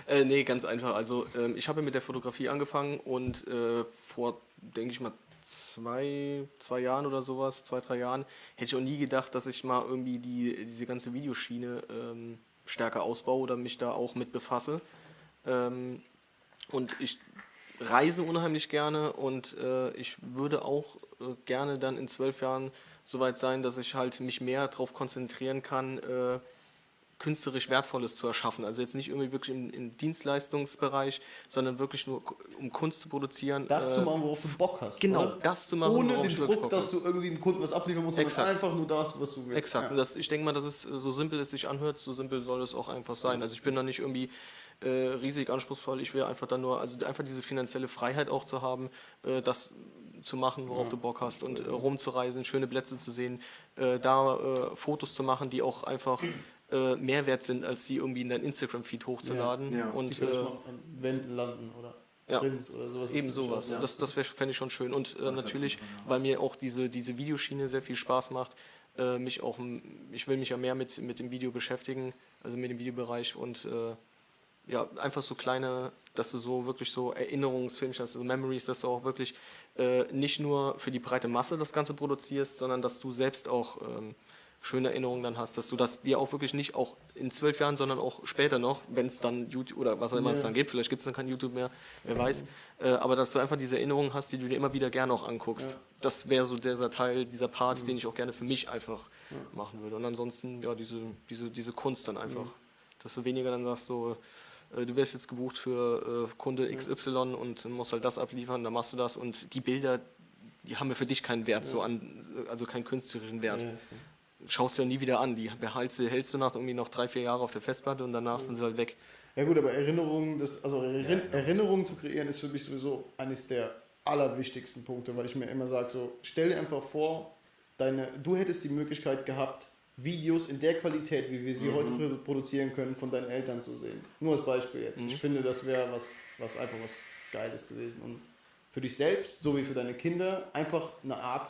Äh, nee, ganz einfach. Also ähm, ich habe mit der Fotografie angefangen und äh, vor, denke ich mal, zwei, zwei Jahren oder sowas, zwei, drei Jahren, hätte ich auch nie gedacht, dass ich mal irgendwie die, diese ganze Videoschiene ähm, stärker ausbaue oder mich da auch mit befasse. Ähm, und ich reise unheimlich gerne und äh, ich würde auch äh, gerne dann in zwölf Jahren soweit sein, dass ich halt mich mehr darauf konzentrieren kann, äh, künstlerisch Wertvolles zu erschaffen. Also jetzt nicht irgendwie wirklich im, im Dienstleistungsbereich, sondern wirklich nur um Kunst zu produzieren. Das äh, zu machen, worauf du Bock hast. Genau, oder? das zu machen, Ohne den Druck, dass du irgendwie dem Kunden was abliefern musst, sondern einfach nur das, was du willst. Exakt. Ja. das, ich denke mal, dass es äh, so simpel es sich anhört, so simpel soll es auch einfach sein. Also ich bin da nicht irgendwie äh, riesig anspruchsvoll. Ich will einfach dann nur, also einfach diese finanzielle Freiheit auch zu haben, äh, das zu machen, worauf du Bock hast und äh, rumzureisen, schöne Plätze zu sehen, äh, da äh, Fotos zu machen, die auch einfach äh, mehr wert sind, als die irgendwie in dein Instagram-Feed hochzuladen. Ja, ja. Und an Wänden landen oder Ja. Prints oder sowas. Eben Das sowas. Ja. Das, das fände ich schon schön. Und äh, natürlich, weil mir auch diese, diese Videoschiene sehr viel Spaß macht, äh, mich auch, ich will mich ja mehr mit, mit dem Video beschäftigen, also mit dem Videobereich und äh, ja, einfach so kleine, dass du so wirklich so Erinnerungsfilme hast, also Memories, dass du auch wirklich äh, nicht nur für die breite Masse das Ganze produzierst, sondern dass du selbst auch ähm, schöne Erinnerungen dann hast, dass du das dir auch wirklich nicht auch in zwölf Jahren, sondern auch später noch, wenn es dann YouTube oder was auch immer es Ja. dann gibt, vielleicht gibt es dann kein YouTube mehr, wer weiß, äh, aber dass du einfach diese Erinnerungen hast, die du dir immer wieder gerne auch anguckst. Ja. Das wäre so dieser Teil, dieser Part, den ich auch gerne für mich einfach machen würde. Und ansonsten, ja, diese, diese, diese Kunst dann einfach. Dass du weniger dann sagst, so, du wirst jetzt gebucht für äh, Kunde XY und musst halt das abliefern, dann machst du das und die Bilder, die haben ja für dich keinen Wert, so an, also keinen künstlerischen Wert. Ja. Schaust du ja nie wieder an. Die behältst, du- hältst du nach irgendwie noch drei, vier Jahre auf der Festplatte und danach sind sie halt weg. Ja gut, aber Erinnerungen, das, also Erin Erinnerungen zu kreieren, ist für mich sowieso eines der allerwichtigsten Punkte, weil ich mir immer sage, so, stell dir einfach vor, deine, du hättest die Möglichkeit gehabt, Videos in der Qualität, wie wir sie heute produ- produzieren können, von deinen Eltern zu sehen. Nur als Beispiel jetzt. Ich finde, das wäre was, was einfach was Geiles gewesen. Und für dich selbst, so wie für deine Kinder, einfach eine Art,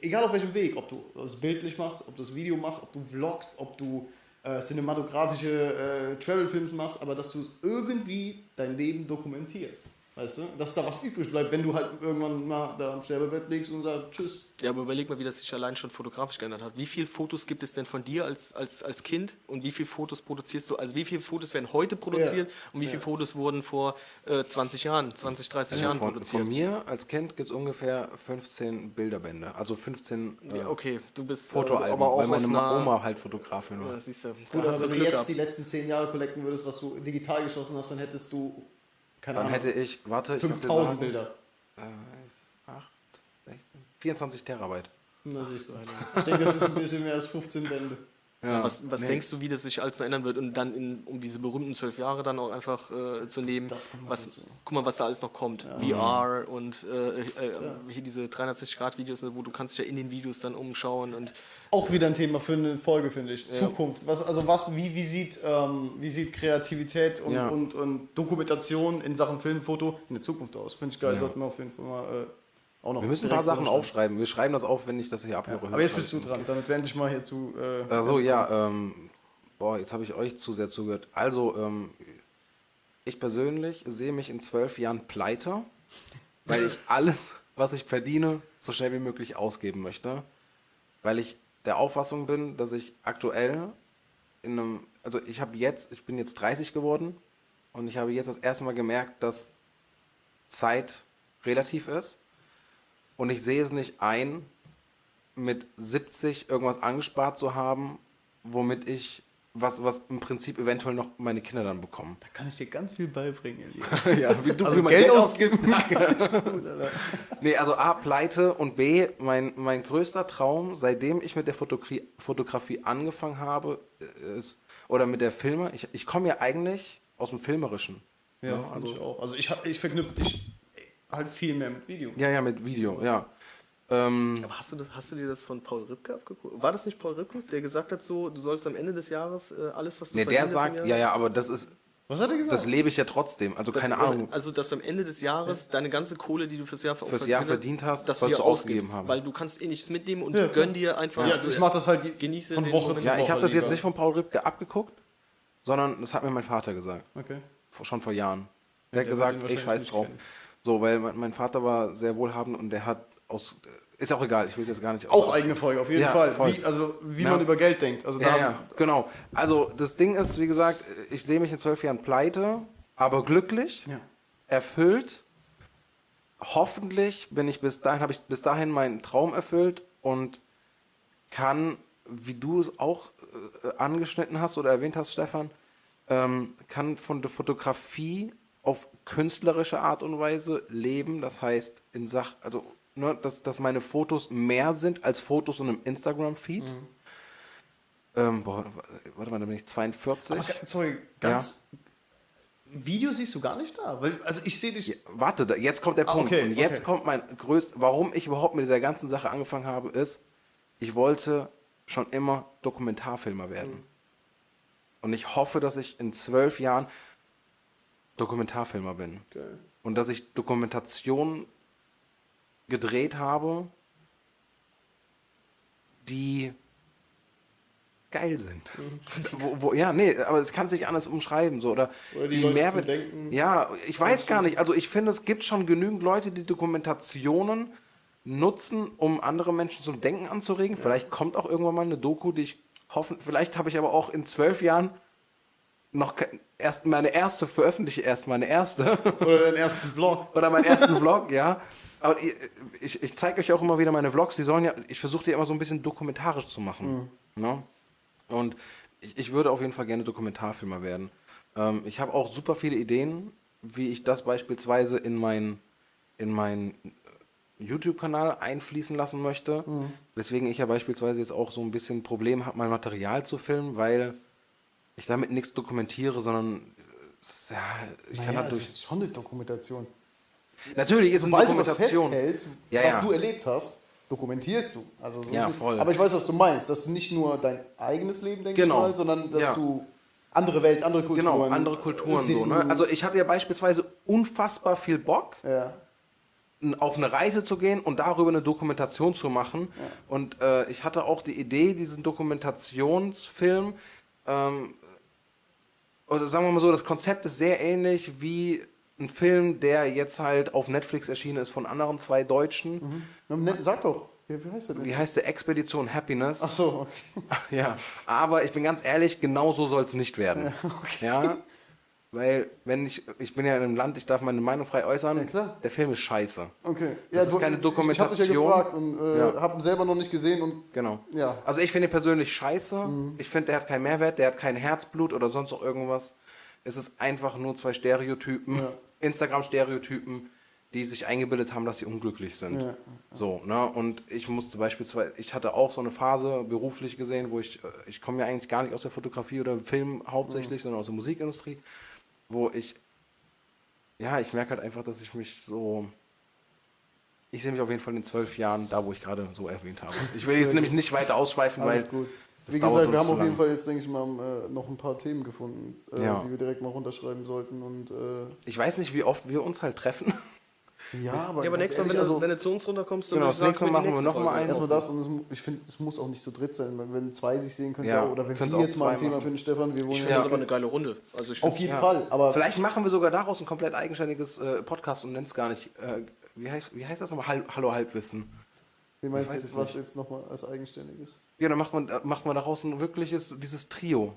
egal auf welchem Weg, ob du es bildlich machst, ob du das Video machst, ob du vlogst, ob du äh, cinematografische äh, Travel-Films machst, aber dass du irgendwie dein Leben dokumentierst. Weißt du? Dass da was übrig bleibt, wenn du halt irgendwann mal da am Sterbebett liegst und sagst, tschüss. Ja, aber überleg mal, wie das sich allein schon fotografisch geändert hat. Wie viele Fotos gibt es denn von dir als, als, als Kind und wie viele Fotos produzierst du? Also wie viele Fotos werden heute produziert und wie viele Fotos wurden vor äh, 20 Jahren, 20, 30 Jahren von, produziert? von mir als Kind gibt es ungefähr 15 Bilderbände, also 15 äh, Ja, okay, du bist äh, Fotoalben, aber auch weil meine einer, Oma halt Fotografin war. Ja, siehst du, Gut, du wenn du jetzt gehabt. die letzten zehn Jahre collecten würdest, was du digital geschossen hast, dann hättest du, keine Dann Ahnung, hätte ich, warte, ich würd dir 5000 sagen, Bilder. Äh, 8, 16, 24 Terabyte. Na siehst du. Ich denke, das ist ein bisschen mehr als 15 Bände. Ja. Was, was Nee. denkst du, wie das sich alles noch ändern wird und dann in, um diese berühmten zwölf Jahre dann auch einfach äh, zu nehmen? Was, guck mal, was da alles noch kommt. VR und äh, äh, hier diese 360-Grad-Videos, ne, wo du kannst dich ja in den Videos dann umschauen und Auch wieder ein Thema für eine Folge, finde ich. Zukunft. Was, also was, wie, wie, sieht, ähm, wie sieht Kreativität und, Ja. und, und Dokumentation in Sachen Film, Foto in der Zukunft aus? Finde ich geil. Sollten wir auf jeden Fall mal äh, auch noch Wir müssen ein paar Sachen aufschreiben. Wir schreiben das auf, wenn ich das hier abhöre. Aber jetzt bist du dran, damit wir endlich mal hier zu. Äh, Also ja, ähm, boah, jetzt habe ich euch zu sehr zugehört. Also, ähm, ich persönlich sehe mich in zwölf Jahren pleite, (laughs) weil ich alles, was ich verdiene, so schnell wie möglich ausgeben möchte. Weil ich der Auffassung bin, dass ich aktuell in einem, also ich habe jetzt, ich bin jetzt 30 geworden und ich habe jetzt das erste Mal gemerkt, dass Zeit relativ ist und ich sehe es nicht ein, mit 70 irgendwas angespart zu haben, womit ich was, was im Prinzip eventuell noch meine Kinder dann bekommen. da kann ich dir ganz viel beibringen, Elias. (laughs) ja, wie du Also Geld Geld ausgeben. ausgibt. (laughs) nee, also A, Pleite und B, mein, mein größter Traum, seitdem ich mit der Fotografie, Fotografie angefangen habe, ist, oder mit der Filme, ich, ich komme ja eigentlich aus dem Filmerischen. Ja, Ja, also also- ich auch. Also ich, hab- ich verknüpfe dich halt viel mehr mit Video. Ja, ja, mit Video, ja. Ähm, Aber hast du, das, hast du dir das von Paul Ripke abgeguckt? War das nicht Paul Ripke, der gesagt hat, so, du sollst am Ende des Jahres äh, alles, was du nee, der sagt, Jahr- ja, ja, aber das ist, Was hat er gesagt? das lebe ich ja trotzdem. Also dass keine du- Ahnung. Also, dass du am Ende des Jahres deine ganze Kohle, die du fürs Jahr, Fürs Jahr verdient hast, dass du sollst du ausgibst, ausgegeben haben. Weil du kannst eh nichts mitnehmen und Ja, gönn dir einfach. ja, also ich mache das halt Genieße von Woche zu Ja, ich habe das jetzt nicht von Paul Ripke abgeguckt, sondern das hat mir mein Vater gesagt. Okay. Vor- Schon vor Jahren. Der hat gesagt, ey, scheiß drauf. kennen. So, weil mein, Vater war sehr wohlhabend und der hat aus. Ist auch egal, ich will jetzt gar nicht. Auch eigene Folge, auf jeden Ja, Fall. voll. Wie, also wie Ja. man über Geld denkt. Also Ja, ja, genau. Also, das Ding ist, wie gesagt, ich sehe mich in zwölf Jahren pleite, aber glücklich, erfüllt. Hoffentlich bin ich bis dahin, habe ich bis dahin meinen Traum erfüllt und kann, wie du es auch äh, angeschnitten hast oder erwähnt hast, Stefan, ähm, kann von der Fotografie auf künstlerische Art und Weise leben. Das heißt, in Sach, also, ne, dass, dass meine Fotos mehr sind als Fotos in einem Instagram-Feed. Ähm, boah, warte mal, da bin ich 42. Aber, sorry, ganz. Video siehst du gar nicht da? Weil, also ich sehe dich. Ja, warte, da, jetzt kommt der Ah, Punkt. okay, und jetzt okay. kommt mein größter, warum ich überhaupt mit dieser ganzen Sache angefangen habe, ist, ich wollte schon immer Dokumentarfilmer werden. Mhm. Und ich hoffe, dass ich in zwölf Jahren Dokumentarfilmer bin. Geil. Und dass ich Dokumentationen gedreht habe, die geil sind. wo, wo, ja, nee, aber es kann sich anders umschreiben. So, oder, Mhm. Oder die Leute Mehrwert- Denken Ja, ich weiß gar nicht. Also ich finde, es gibt schon genügend Leute, die Dokumentationen nutzen, um andere Menschen zum Denken anzuregen. Vielleicht kommt auch irgendwann mal eine Doku, die ich hoffe, vielleicht habe ich aber auch in zwölf Jahren noch erst meine erste, veröffentliche erst meine erste. (laughs) Oder deinen ersten Vlog. Oder meinen ersten Vlog, ja. Aber ich, ich, ich zeige euch auch immer wieder meine Vlogs, die sollen ja, ich versuche die immer so ein bisschen dokumentarisch zu machen. Ne? Und ich, ich würde auf jeden Fall gerne Dokumentarfilmer werden. Ähm, ich habe auch super viele Ideen, wie ich das beispielsweise in meinen in mein YouTube-Kanal einfließen lassen möchte. Weswegen ich ja beispielsweise jetzt auch so ein bisschen ein Problem habe, mein Material zu filmen, weil ich damit nichts dokumentiere, sondern äh, ja, ich kann Naja, halt es durch. ist schon eine Dokumentation. Natürlich ist es eine Sobald du was Dokumentation. festhältst, Ja, was ja. du erlebt hast, dokumentierst du. Also so Ja, es. voll. Aber ich weiß, was du meinst, dass du nicht nur dein eigenes Leben, denke Genau. mal, sondern dass Ja. du andere Welten, andere Kulturen. Genau, andere Kulturen so. Ne? Also ich hatte ja beispielsweise unfassbar viel Bock, ja. auf eine Reise zu gehen und darüber eine Dokumentation zu machen. Und äh, ich hatte auch die Idee, diesen Dokumentationsfilm, ähm, oder sagen wir mal so, das Konzept ist sehr ähnlich wie ein Film, der jetzt halt auf Netflix erschienen ist von anderen zwei Deutschen. Na, ne, Sag doch, wie, heißt der denn? Wie heißt der Expedition Happiness? Ach so, okay. (laughs) Ja, aber ich bin ganz ehrlich, genau so soll es nicht werden. (laughs) Ja, weil wenn ich, ich bin ja in einem Land, ich darf meine Meinung frei äußern, Ja, klar. der Film ist scheiße. okay. Das ist keine Ich, ich habe ja Dokumentation. gefragt und äh, Ja. habe ihn selber noch nicht gesehen und Genau. Ja. Also ich finde ihn persönlich scheiße. Ich finde, der hat keinen Mehrwert, der hat kein Herzblut oder sonst noch irgendwas. Es ist einfach nur zwei Stereotypen, Ja. (laughs) Instagram-Stereotypen, die sich eingebildet haben, dass sie unglücklich sind. Ja. So, ne? Und ich musste beispielsweise, ich hatte auch so eine Phase beruflich gesehen, wo ich, äh, ich komme ja eigentlich gar nicht aus der Fotografie oder Film hauptsächlich, sondern aus der Musikindustrie, wo ich, ja, ich merke halt einfach, dass ich mich so, ich sehe mich auf jeden Fall in zwölf Jahren da, wo ich gerade so erwähnt habe. Ich will jetzt nämlich nicht weiter ausschweifen, Alles weil gut. Wie gesagt, wir haben auf jeden. Fall jetzt, denke ich mal, äh, noch ein paar Themen gefunden, äh, Ja. die wir direkt mal runterschreiben sollten. Und äh, ich weiß nicht, wie oft wir uns halt treffen. Ja, aber, Ja, aber nächstes Mal, wenn, also, du, wenn du zu uns runterkommst, dann Genau, das nächste Mal machen wir nächste noch mal Folge. einen. erstmal das und ich finde, es muss auch nicht so dritt sein. weil Wenn zwei sich sehen, können Ja, ja, oder wenn wir auch jetzt mal ein Thema machen. finden, Stefan, wir wollen Ich ja, finde das aber eine geile Runde. Also ich auf jeden Ja. Fall. Aber Vielleicht machen wir sogar daraus ein komplett eigenständiges äh, Podcast und nennen es gar nicht, äh, wie, heißt, wie heißt das nochmal? Hall- Hallo Halbwissen. wie meinst du jetzt, was nicht. jetzt nochmal als eigenständiges? Ja, dann macht man, äh, macht man daraus ein wirkliches, dieses Trio.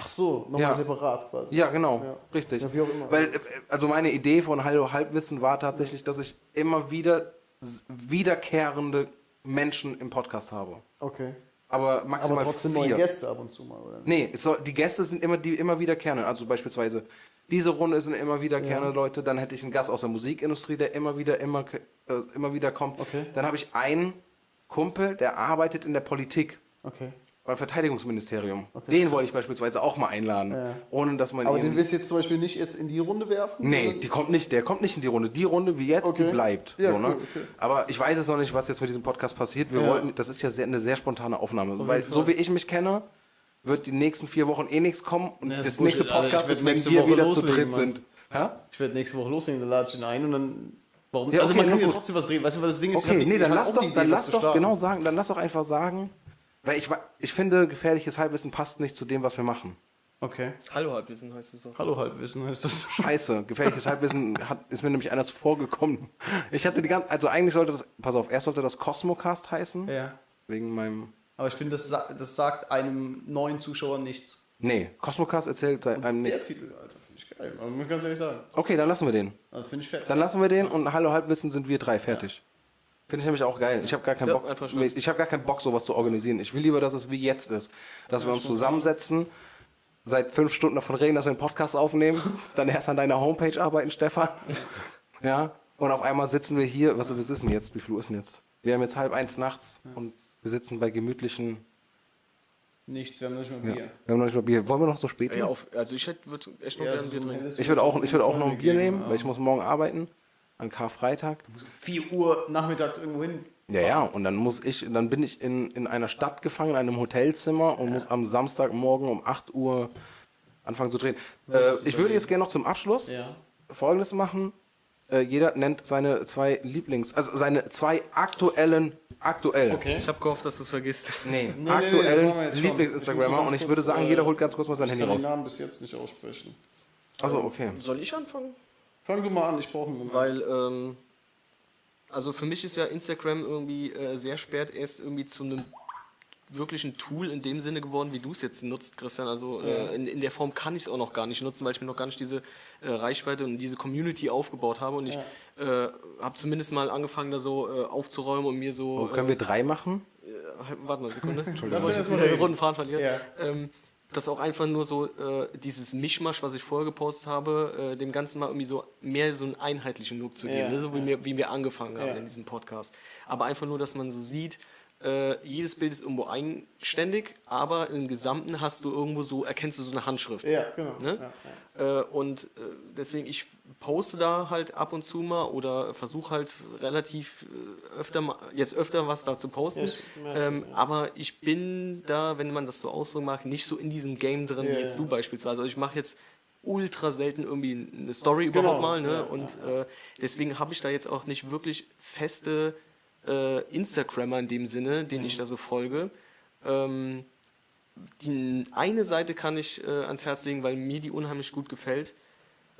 Ach so, nochmal Ja. separat quasi. Ja, genau, Ja. richtig. Ja, wie auch immer. Weil, also meine Idee von Hallo Halbwissen war tatsächlich, dass ich immer wieder wiederkehrende Menschen im Podcast habe. Okay. Aber maximal Aber trotzdem vier. neue Gäste ab und zu mal, oder? Nee, soll, die Gäste sind immer die immer wiederkehrende. Also beispielsweise diese Runde sind immer wiederkehrende Ja. Leute. Dann hätte ich einen Gast aus der Musikindustrie, der immer wieder immer äh, immer wieder kommt. Okay. Dann habe ich einen Kumpel, der arbeitet in der Politik Okay. Beim Verteidigungsministerium. Okay. Den wollte ich beispielsweise auch mal einladen, Ja. ohne dass man Aber den willst du jetzt zum Beispiel nicht jetzt in die Runde werfen? Nee, die kommt nicht, der kommt nicht in die Runde. Die Runde wie jetzt, Okay. die bleibt. Ja, so, ne? cool, okay. Aber ich weiß es noch nicht, was jetzt mit diesem Podcast passiert. Wir Ja. wollten, das ist ja sehr, eine sehr spontane Aufnahme. Auf Weil so wie ich mich kenne, wird die nächsten vier Wochen eh nichts kommen und Ja, das das, nächste Alter. Podcast ist, wenn wir Woche wieder zu dritt Mann. sind. Hä? Ich werde nächste Woche loslegen, dann lade ich ihn ein und dann. Warum? Ja, also okay, man kann ja trotzdem was drehen. Weißt du, was das Ding ist? Okay, nee, dann lass doch, die Idee, dann was lass zu doch starten. genau sagen, dann lass doch einfach sagen, weil ich, wa- ich finde, gefährliches Halbwissen passt nicht zu dem, was wir machen. Okay. Hallo Halbwissen heißt es doch. Hallo Halbwissen heißt das. (laughs) Scheiße, gefährliches Halbwissen hat, ist mir nämlich einer zuvor gekommen. Ich hatte die ganze, also eigentlich sollte das, pass auf, erst sollte das Cosmocast heißen, Ja. wegen meinem Aber ich finde, das, sa- das sagt einem neuen Zuschauer nichts. Nee, Cosmocast erzählt einem Der nichts. Titel, Alter, finde ich geil. Also, muss ich ganz ehrlich sagen. Okay, dann lassen wir den. Also, finde ich fett. Dann lassen wir den und Hallo Halbwissen sind wir drei fertig. Finde ich nämlich auch geil. Ich habe gar keinen Ja, Bock, ich habe gar keinen Bock, sowas zu organisieren. Ich will lieber, dass es wie jetzt ist, dass wir uns zusammensetzen, seit fünf Stunden davon reden, dass wir einen Podcast aufnehmen, (laughs) dann erst an deiner Homepage arbeiten, Stefan. (laughs) Ja. Und auf einmal sitzen wir hier. Was, was ist denn jetzt? Wie viel Uhr ist denn jetzt? Wir haben jetzt halb eins nachts und wir sitzen bei gemütlichen. Nichts, wir haben noch nicht mal Ja, Bier. wir haben noch nicht mal Bier. Wollen wir noch so spät? Ja, auf, also ich hätte würd echt noch Ja, gerne so Bier trinken. Ich würde auch, ich würde auch noch ein Bier nehmen, ja. weil ich muss morgen arbeiten. An Karfreitag. 4 Uhr nachmittags irgendwo hin. Ja, ja, und dann muss ich, dann bin ich in, in einer Stadt gefangen, in einem Hotelzimmer und muss am Samstagmorgen um 8 Uhr anfangen zu drehen. Äh, ich würde jetzt gerne noch zum Abschluss Ja. Folgendes machen. Äh, jeder nennt seine zwei Lieblings, also seine zwei aktuellen, aktuell, Okay. Ich habe gehofft, dass du es vergisst. nee, Nee, nee, nee, aktuellen jetzt schon. Lieblings-Instagrammer Ich und ich würde sagen, äh, jeder holt ganz kurz mal sein Ich Handy kann den raus. Namen bis jetzt nicht aussprechen. Also okay. Soll ich anfangen? Fang du mal an, ich brauche einen Moment. Weil, ähm, also für mich ist ja Instagram irgendwie äh, sehr spät erst irgendwie zu einem wirklichen Tool in dem Sinne geworden, wie du es jetzt nutzt, Christian. Also äh, in, in der Form kann ich es auch noch gar nicht nutzen, weil ich mir noch gar nicht diese äh, Reichweite und diese Community aufgebaut habe. Und ich äh, habe zumindest mal angefangen, da so äh, aufzuräumen und mir so. Oh, können wir drei machen? äh, warte mal eine Sekunde. (laughs) Bevor ich wieder den runden Faden verliere. Ja. Ähm, dass auch einfach nur so äh, dieses Mischmasch, was ich vorher gepostet habe, äh, dem Ganzen mal irgendwie so mehr so einen einheitlichen Look zu geben, Ja, ne? so wie, ja. wir, wie wir angefangen haben Ja. in diesem Podcast. Aber einfach nur, dass man so sieht, äh, jedes Bild ist irgendwo eigenständig, aber im Gesamten hast du irgendwo so, erkennst du so eine Handschrift. Ja, genau. Ne? Äh, und äh, deswegen, ich poste da halt ab und zu mal oder versuche halt relativ äh, öfter mal, jetzt öfter was da zu posten. Ja, merke, ähm, Aber ich bin da, wenn man das so ausdrücken mag, nicht so in diesem Game drin Ja, wie jetzt ja. du beispielsweise. Also ich mache jetzt ultra selten irgendwie eine Story Genau, überhaupt mal. Ne? ja, und Äh, deswegen habe ich da jetzt auch nicht wirklich feste äh, Instagrammer in dem Sinne, Mhm. den ich da so folge. Ähm, die eine Seite kann ich äh, ans Herz legen, weil mir die unheimlich gut gefällt.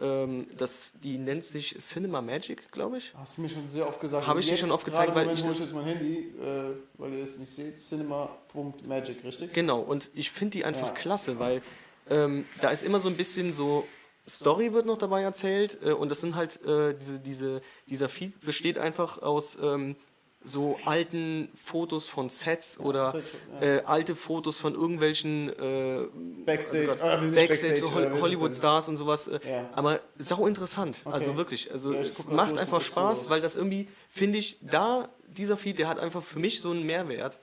Ähm, das, die nennt sich Cinema Magic, glaube ich. Hast du mir schon sehr oft gesagt. Habe ich dir schon oft gezeigt, weil Moment ich das- jetzt mein Handy, äh, weil ihr es nicht seht. Cinema.magic, richtig? Genau, und ich finde die einfach Ja. klasse, weil ähm, da ist immer so ein bisschen so Story wird noch dabei erzählt äh, und das sind halt äh, diese, diese, dieser Feed besteht einfach aus ähm, so alten Fotos von Sets oder äh, alte Fotos von irgendwelchen äh, Backstage, also nicht Backstage, Backstage, so äh, Hol wie ist das Hollywood denn? Stars und sowas. Äh, Ja. Aber sau interessant. Also wirklich. Also macht einfach Spaß, cool. weil das irgendwie, finde ich, da, dieser Feed, der hat einfach für mich so einen Mehrwert.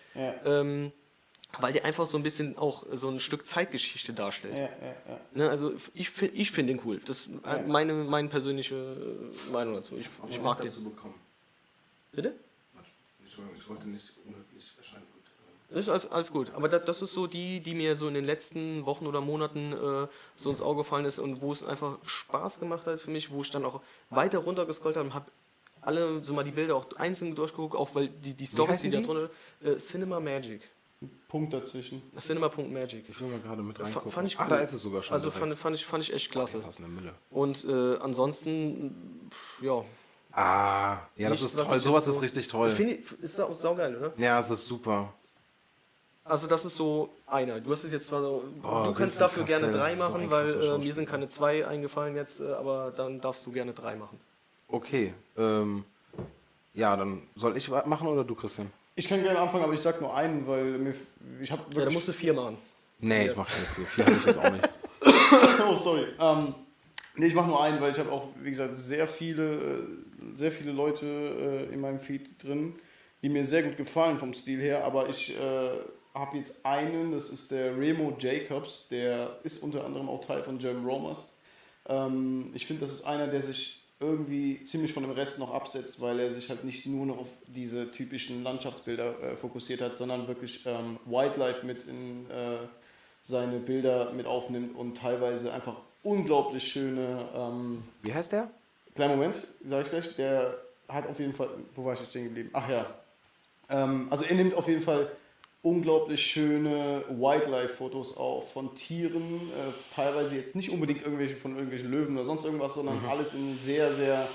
Ähm, weil der einfach so ein bisschen auch so ein Stück Zeitgeschichte darstellt. Ja, ja, ja. Ne, also ich, ich finde den cool. Das ist meine, meine persönliche äh, Meinung dazu. Ich, ich mag den. Bitte? Entschuldigung, ich wollte nicht unhöflich erscheinen. Ist alles, alles gut. Aber das, das ist so die, die mir so in den letzten Wochen oder Monaten äh, so ins Auge gefallen ist und wo es einfach Spaß gemacht hat für mich, wo ich dann auch weiter runtergescrollt habe und habe alle so mal die Bilder auch einzeln durchgeguckt, auch weil die, die Stories, die heißen da die? drunter äh, Cinema Magic. Punkt dazwischen. Cinema.magic. ich will mal gerade mit reingucken. Fand ich ah, cool. da ist es sogar schon. Also fand, fand, ich, fand ich echt klasse. Und äh, ansonsten, pff, ja. Ah, ja, das Nichts, ist toll. Sowas jetzt ist so- richtig toll. Ich, ist auch saugeil, oder? Ja, es ist super. Also das ist so einer. Du hast es jetzt zwar so, Oh, du kannst dafür gerne Cassel, drei so machen, weil krasser äh, mir sind keine zwei eingefallen jetzt, äh, aber dann darfst du gerne drei machen. Okay. Ähm, ja, dann soll ich machen oder du, Christian? Ich kann gerne anfangen, aber ich sag nur einen, weil mir, ich habe Ja, dann musst du vier machen. Nee, ich mach keine vier. Vier habe ich jetzt auch nicht. (coughs) oh, sorry. Ähm, nee, ich mache nur einen, weil ich habe auch, wie gesagt, sehr viele, äh, sehr viele Leute äh, in meinem Feed drin, die mir sehr gut gefallen vom Stil her, aber ich äh, habe jetzt einen, das ist der Remo Jacobs, der ist unter anderem auch Teil von German Romers. Ähm, ich finde, das ist einer, der sich irgendwie ziemlich von dem Rest noch absetzt, weil er sich halt nicht nur noch auf diese typischen Landschaftsbilder äh, fokussiert hat, sondern wirklich ähm, Wildlife mit in äh, seine Bilder mit aufnimmt und teilweise einfach unglaublich schöne. Ähm, Wie heißt der? Kleinen Moment, sage ich gleich. Der hat auf jeden Fall. Wo war ich jetzt stehen geblieben? Ach ja. Ähm, also er nimmt auf jeden Fall unglaublich schöne Wildlife-Fotos auf von Tieren, äh, teilweise jetzt nicht unbedingt irgendwelche von irgendwelchen Löwen oder sonst irgendwas, sondern alles in sehr, sehr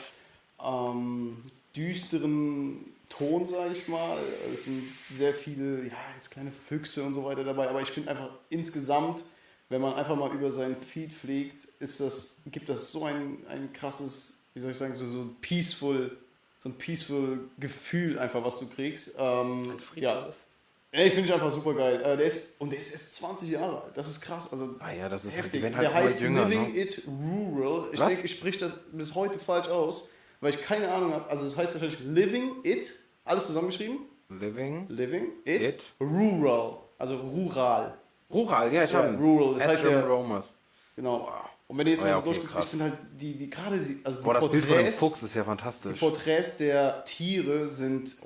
ähm, düsteren Ton, sage ich mal. Es sind sehr viele, ja, jetzt kleine Füchse und so weiter dabei, aber ich finde einfach insgesamt, wenn man einfach mal über seinen Feed fliegt, ist das, gibt das so ein, ein krasses, wie soll ich sagen, so, so ein peaceful, so ein peaceful Gefühl einfach, was du kriegst. Ähm, ja. Ey, finde ich einfach super geil. Äh, der ist, und der ist erst 20 Jahre alt. Das ist krass. Also Ah ja, das ist halt, heftig. halt der heißt jünger, Living ne? It Rural. Ich denke, ich spreche das bis heute falsch aus, weil ich keine Ahnung habe. Also das heißt wahrscheinlich Living It, alles zusammengeschrieben. Living. Living It, It. Rural. Also rural. Rural, ja, ich Ja, habe Rural, das heißt ja- Romers. Genau. Und wenn du jetzt Oh mal ja, so okay, durchguckst, ich finde halt die, die gerade die, also die Boah, das Bild von dem Porträts, Fuchs ist ja die fantastisch. Porträts der Tiere sind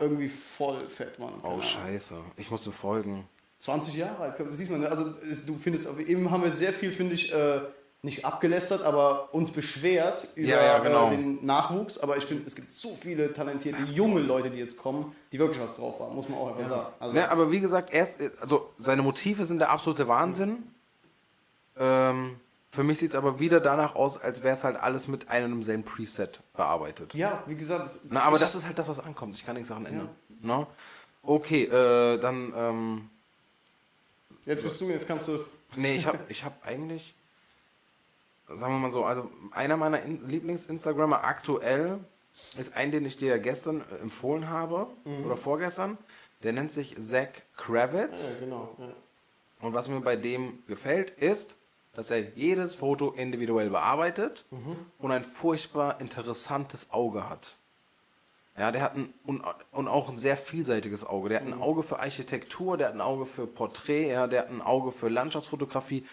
irgendwie voll fett, Mann. Oh, scheiße. Ich muss ihm folgen. 20 Jahre alt, das siehst man. ne? Also du findest, eben haben wir sehr viel, finde ich, äh, nicht abgelästert, aber uns beschwert über Ja, ja, genau. äh, den Nachwuchs. Aber ich finde, es gibt so viele talentierte junge Leute, die jetzt kommen, die wirklich was drauf haben, muss man auch einfach sagen. Also, Ja, aber wie gesagt, erst, also seine Motive sind der absolute Wahnsinn. Ähm, für mich sieht es aber wieder danach aus, als wäre es halt alles mit einem und demselben Preset bearbeitet. ja, wie gesagt, das, Na, aber das ist halt das, was ankommt. Ich kann nichts Sachen ändern. Na? Okay, äh, dann, ähm, jetzt bist du, jetzt kannst du. (laughs) nee, ich habe ich hab eigentlich, sagen wir mal so, also einer meiner In Lieblings-Instagrammer aktuell ist ein, den ich dir ja gestern äh, empfohlen habe, oder vorgestern. Der nennt sich Zach Kravitz. Ja, genau. Ja. Und was mir bei dem gefällt, ist, dass er jedes Foto individuell bearbeitet und ein furchtbar interessantes Auge hat. Ja, der hat ein, und, auch ein sehr vielseitiges Auge. Der hat ein Auge für Architektur, der hat ein Auge für Porträt, ja, der hat ein Auge für Landschaftsfotografie.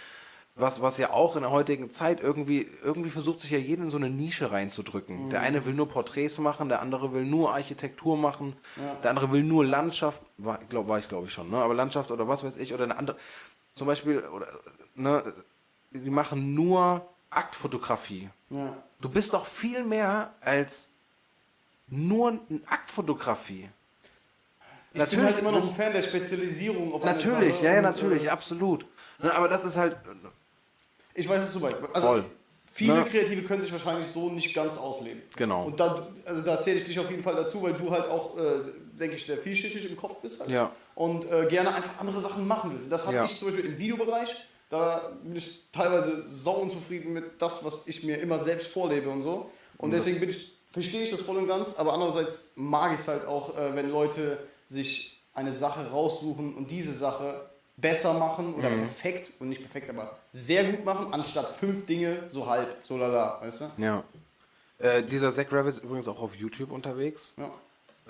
Was, was ja auch in der heutigen Zeit irgendwie, irgendwie versucht sich ja jeder in so eine Nische reinzudrücken. Der eine will nur Porträts machen, der andere will nur Architektur machen, der andere will nur Landschaft, war, glaub, war ich glaube ich schon, ne? aber Landschaft oder was weiß ich, oder eine andere, zum Beispiel, oder, ne, die machen nur Aktfotografie. Ja. Du bist doch viel mehr als nur eine Aktfotografie. Ich bin halt immer noch ein Fan der Spezialisierung auf Natürlich, ja, ja, natürlich, äh, absolut. Ne, aber das ist halt, Ich weiß, was du meinst. Also, Voll. Viele Ne? Kreative können sich wahrscheinlich so nicht ganz ausleben. Genau. Und da, also da zähle ich dich auf jeden Fall dazu, weil du halt auch, äh, denke ich, sehr vielschichtig im Kopf bist. Halt. Ja. Und äh, gerne einfach andere Sachen machen willst. Und das habe Ja. ich zum Beispiel im Videobereich. Da bin ich teilweise sau unzufrieden mit das, was ich mir immer selbst vorlebe und so. Und deswegen bin ich verstehe ich das voll und ganz, aber andererseits mag ich es halt auch, äh, wenn Leute sich eine Sache raussuchen und diese Sache besser machen oder perfekt und nicht perfekt, aber sehr gut machen, anstatt fünf Dinge so halb, so lala, weißt du? Ja. Äh, dieser Zach Rabbit ist übrigens auch auf YouTube unterwegs. Ja.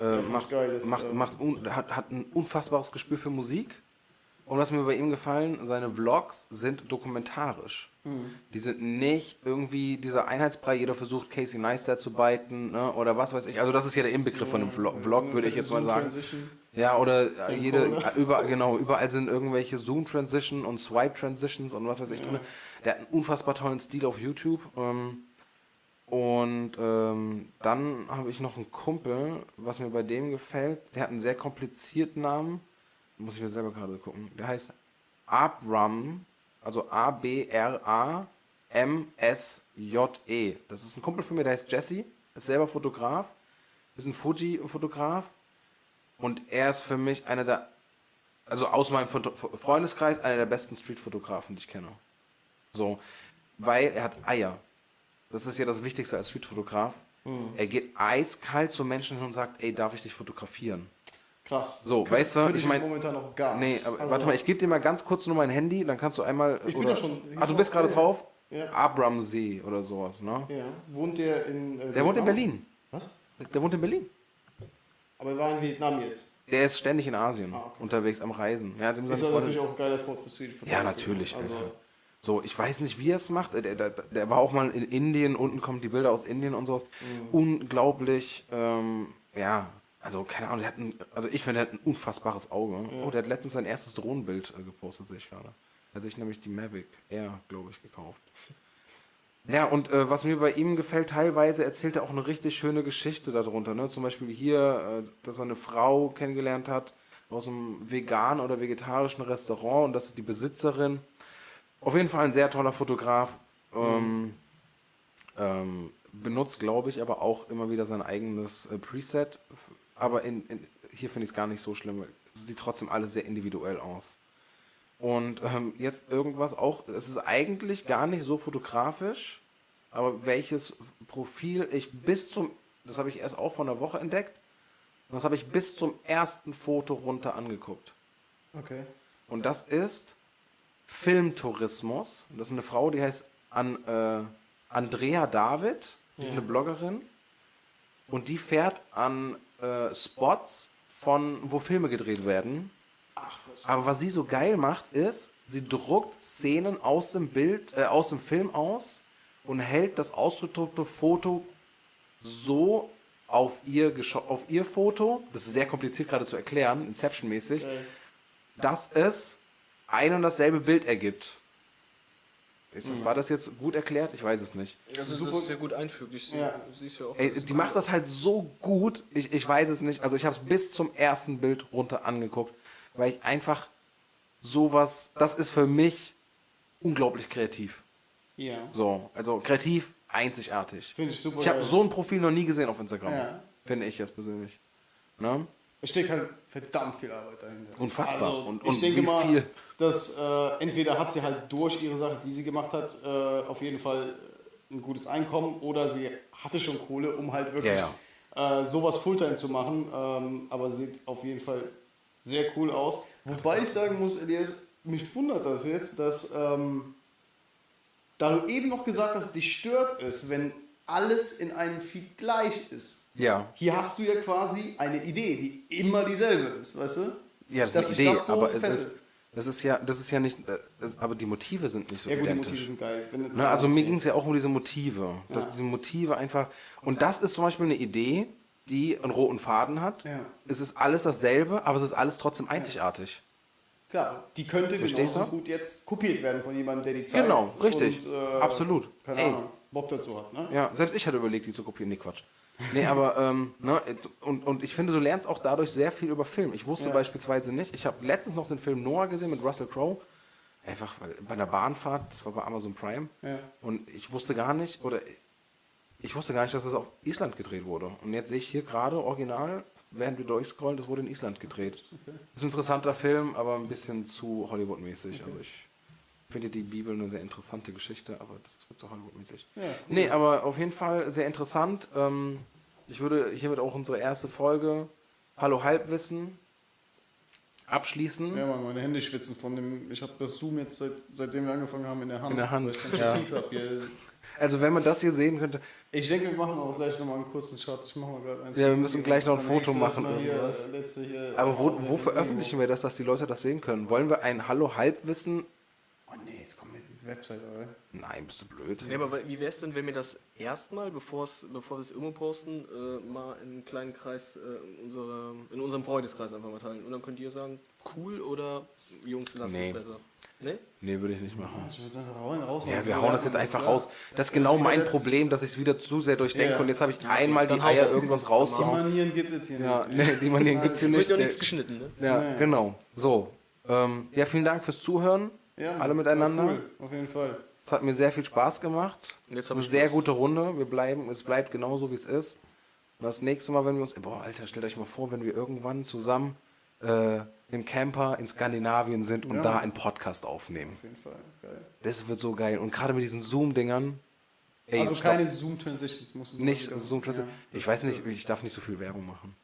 Äh, macht macht, geil, das, macht, ähm, macht un, hat, hat ein unfassbares Gespür für Musik. Und was mir bei ihm gefallen, seine Vlogs sind dokumentarisch. Mhm. Die sind nicht irgendwie dieser Einheitsbrei, jeder versucht Casey Neistat zu biten ne, oder was weiß ich. Also das ist ja der Inbegriff von einem Vlog, Vlog würde ich jetzt mal sagen. Ja, oder äh, jede, äh, überall, genau, überall sind irgendwelche Zoom-Transition und Swipe-Transitions und was weiß ich drin. Der hat einen unfassbar tollen Stil auf YouTube. Ähm, und ähm, dann habe ich noch einen Kumpel, was mir bei dem gefällt. Der hat einen sehr komplizierten Namen. Muss ich mir selber gerade gucken. Der heißt Abram, also A-B-R-A-M-S-J-E. Das ist ein Kumpel von mir, der heißt Jesse, ist selber Fotograf, ist ein Fuji-Fotograf. Und er ist für mich einer der, also aus meinem Freundeskreis, einer der besten Street-Fotografen, die ich kenne. So, weil er hat Eier. Das ist ja das Wichtigste als Streetfotograf. Er geht eiskalt zu Menschen hin und sagt, ey, darf ich dich fotografieren? Krass. So, Kön- weißt du, ich mein- momentan noch gar Nee, nicht. aber Also, warte mal, ich gebe dir mal ganz kurz nur mein Handy, dann kannst du einmal. Ich bin oder, ja schon- Ah, du bist gerade ja. drauf? Ja. Abramsee oder sowas, ne? Ja. Wohnt der in. Äh, Der wohnt in? Berlin. Was? Der wohnt in Berlin. Aber er war in Vietnam jetzt. Der ist ständig in Asien Ah, okay. unterwegs am Reisen. Ja, dem Das ist Freundin- natürlich auch ein geiler Spot für Street Ja, natürlich. Also. So, ich weiß nicht, wie er es macht. Der, der, der war auch mal in Indien, unten kommen die Bilder aus Indien und sowas. Mhm. Unglaublich, ähm, ja, also keine Ahnung, der hat ein, also ich finde, der hat ein unfassbares Auge. Oh, der hat letztens sein erstes Drohnenbild äh, gepostet, sehe ich gerade. Er hat sich nämlich die Mavic Air, glaube ich, gekauft. Ja, und äh, was mir bei ihm gefällt, teilweise erzählt er auch eine richtig schöne Geschichte darunter. Ne? Zum Beispiel hier, äh, dass er eine Frau kennengelernt hat aus einem veganen oder vegetarischen Restaurant und das ist die Besitzerin. Auf jeden Fall ein sehr toller Fotograf. Ähm, ähm, benutzt, glaube ich, aber auch immer wieder sein eigenes äh, Preset. Aber in, in, hier finde ich es gar nicht so schlimm. sieht trotzdem alles sehr individuell aus. Und ähm, jetzt irgendwas auch, es ist eigentlich gar nicht so fotografisch, aber welches Profil ich bis zum, das habe ich erst auch vor einer Woche entdeckt, und das habe ich bis zum ersten Foto runter angeguckt. okay. Und das ist Filmtourismus. Das ist eine Frau, die heißt An, äh, Andrea David. Die ist eine Bloggerin. Und die fährt an äh, Spots, von, wo Filme gedreht werden. Aber was sie so geil macht, ist, sie druckt Szenen aus dem Bild, äh, aus dem Film aus und hält das ausgedruckte Foto so auf ihr, auf ihr Foto, das ist sehr kompliziert gerade zu erklären, Inception-mäßig, dass es ein und dasselbe Bild ergibt. Ist das, War das jetzt gut erklärt? Ich weiß es nicht. Also Super. das ist ja gut einfüglich. Sie, Ja. siehst ja auch. Ey, die macht das halt so gut, ich, ich weiß es nicht. Also ich habe es bis zum ersten Bild runter angeguckt, weil ich einfach sowas, das ist für mich unglaublich kreativ. Ja. So, also kreativ, einzigartig. Finde ich super Ich habe so ein Profil noch nie gesehen auf Instagram. Ja. Finde ich jetzt persönlich. Ne? Es steckt halt verdammt viel Arbeit dahinter. Unfassbar. Also, Und- ich und denke wie mal, viel? dass äh, entweder hat sie halt durch ihre Sache, die sie gemacht hat, äh, auf jeden Fall ein gutes Einkommen oder sie hatte schon Kohle, um halt wirklich Ja, Äh, sowas Fulltime zu machen. Ähm, aber sieht auf jeden Fall sehr cool aus. Wobei ich sagen muss, Elias, mich wundert das jetzt, dass ähm, da du eben noch gesagt hast, dich stört es, wenn alles in einem Feed gleich ist. Ja. Hier hast du ja quasi eine Idee, die immer dieselbe ist, weißt du? Ja, das Dass ist eine Idee, so aber es ist, das ist ja, das ist ja nicht, äh, das, aber die Motive sind nicht so Ja gut, die identisch. Motive sind geil. Ne, also mir ging es ja auch um diese Motive. Dass Ja. diese Motive einfach. Und das ist zum Beispiel eine Idee, die einen roten Faden hat. Ja. Es ist alles dasselbe, aber es ist alles trotzdem einzigartig. Klar, die könnte Verstehst genauso du? gut jetzt kopiert werden von jemandem, der die Zeit Genau, richtig. und, äh, Absolut. Keine Ey. Ahnung, Bock dazu hat, ne? Ja, selbst ich hatte überlegt, die zu kopieren. Nee, Quatsch. Nee, aber, ähm, ne, und, und ich finde, du lernst auch dadurch sehr viel über Film. Ich wusste Ja. beispielsweise nicht, ich habe letztens noch den Film Noah gesehen mit Russell Crowe. Einfach bei einer Bahnfahrt, das war bei Amazon Prime. Ja. Und ich wusste gar nicht, oder ich wusste gar nicht, dass das auf Island gedreht wurde. Und jetzt sehe ich hier gerade original, während wir durchscrollen, das wurde in Island gedreht. Das ist ein interessanter Film, aber ein bisschen zu Hollywood-mäßig. Also ich finde die Bibel eine sehr interessante Geschichte, aber das ist zu Hollywood-mäßig. Ja, cool. Nee, aber auf jeden Fall sehr interessant. Ähm, ich würde hiermit auch unsere erste Folge Hallo Halbwissen abschließen. Ja, meine Hände schwitzen von dem. Ich habe das Zoom jetzt, seit, seitdem wir angefangen haben, in der Hand. In der Hand, Weil ich kein ja. Stativ hab hier. Also wenn man das hier sehen könnte, Ich denke, wir machen auch gleich nochmal einen kurzen Shot. Ich mache mal gerade eins. Ja, wir müssen gleich noch ein Foto machen, hier, hier, aber wo, wo veröffentlichen wir das, dass die Leute das sehen können? Wollen wir ein Hallo Halbwissen? Oh nee, jetzt kommen wir mit der Website, oder? Nein, bist du blöd. Nee, aber wie wäre es denn, wenn wir das erstmal, bevor bevor wir es irgendwo posten, äh, mal in einen kleinen Kreis äh, in, unsere, in unserem Freundeskreis einfach mal teilen? Und dann könnt ihr sagen, cool oder Jungs, lasst Nee. es besser. Ne? Nee, würde ich nicht machen. Ja, wir hauen das jetzt einfach raus. Das ist genau mein Problem, dass ich es wieder zu sehr durchdenke Ja. und jetzt habe ich einmal die Eier raus. irgendwas Die rauszuhauen. Manieren gibt es hier Ja, nicht. nee, die Manieren gibt es hier Wird nicht. ja nichts Nee. geschnitten, ne? Ja, Nee. genau. So. Ähm, ja, vielen Dank fürs Zuhören. Ja, Alle miteinander. Cool, auf jeden Fall. Es hat mir sehr viel Spaß gemacht. Jetzt Es hab eine ich sehr gute Runde. Wir bleiben, es bleibt genauso wie es ist. Und das nächste Mal, wenn wir uns. Boah, Alter, stellt euch mal vor, wenn wir irgendwann zusammen äh, im Camper in Skandinavien sind und Ja. da einen Podcast aufnehmen. Auf jeden Fall. Geil. Das wird so geil. Und gerade mit diesen Zoom-Dingern. Ey, also keine Zoom-Transitions muss Nicht Ja. Zoom Transit. Ich weiß nicht, ich darf nicht so viel Werbung machen.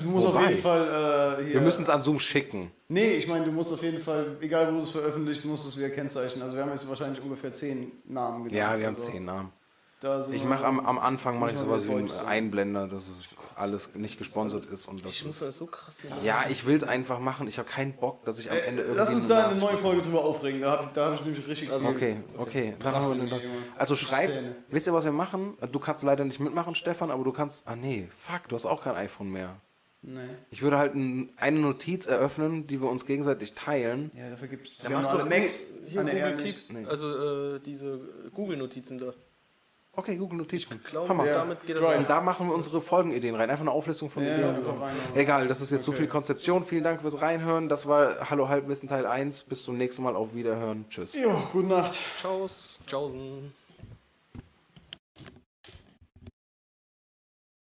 Du musst auf Wobei. jeden Fall äh, hier. Wir müssen es an Zoom schicken. Nee, ich meine, du musst auf jeden Fall, egal wo du es veröffentlichst, musst du es wieder kennzeichnen. Also wir haben jetzt wahrscheinlich ungefähr zehn Namen genannt. Ja, wir haben also, zehn Namen. Da Ich mache am, am Anfang mache ich sowas wie einen. Einblender, dass es alles nicht gesponsert ist und das Ich muss das so krass machen. Ja, ich will es einfach machen. Ich habe keinen Bock, dass ich am Ende irgendwie. Äh, Lass uns da einer neuen Folge drüber aufregen. Da habe da hab ich nämlich richtig viel- Okay, okay. Also schreib, wisst ihr, was wir machen? Du kannst leider nicht mitmachen, Stefan, aber du kannst. Ah nee, fuck, du hast auch kein iPhone mehr. Nee. Ich würde halt ein, eine Notiz eröffnen, die wir uns gegenseitig teilen. Ja, dafür gibt es. Dann Wir haben mach alle doch Macs. hier eher Google. Keep, Nee. also äh, diese Google-Notizen da. Okay, Google Notizen. Cloud, Hammer. Ja. damit geht das. Und da machen wir unsere Folgenideen rein. Einfach eine Auflistung von Ja, Ideen. Egal, das ist jetzt so Okay. viel Konzeption. Vielen Dank fürs Reinhören. Das war Hallo Halbwissen Teil 1. Bis zum nächsten Mal. Auf Wiederhören. Tschüss. Jo, gute Nacht. Ciao, Tschaußen.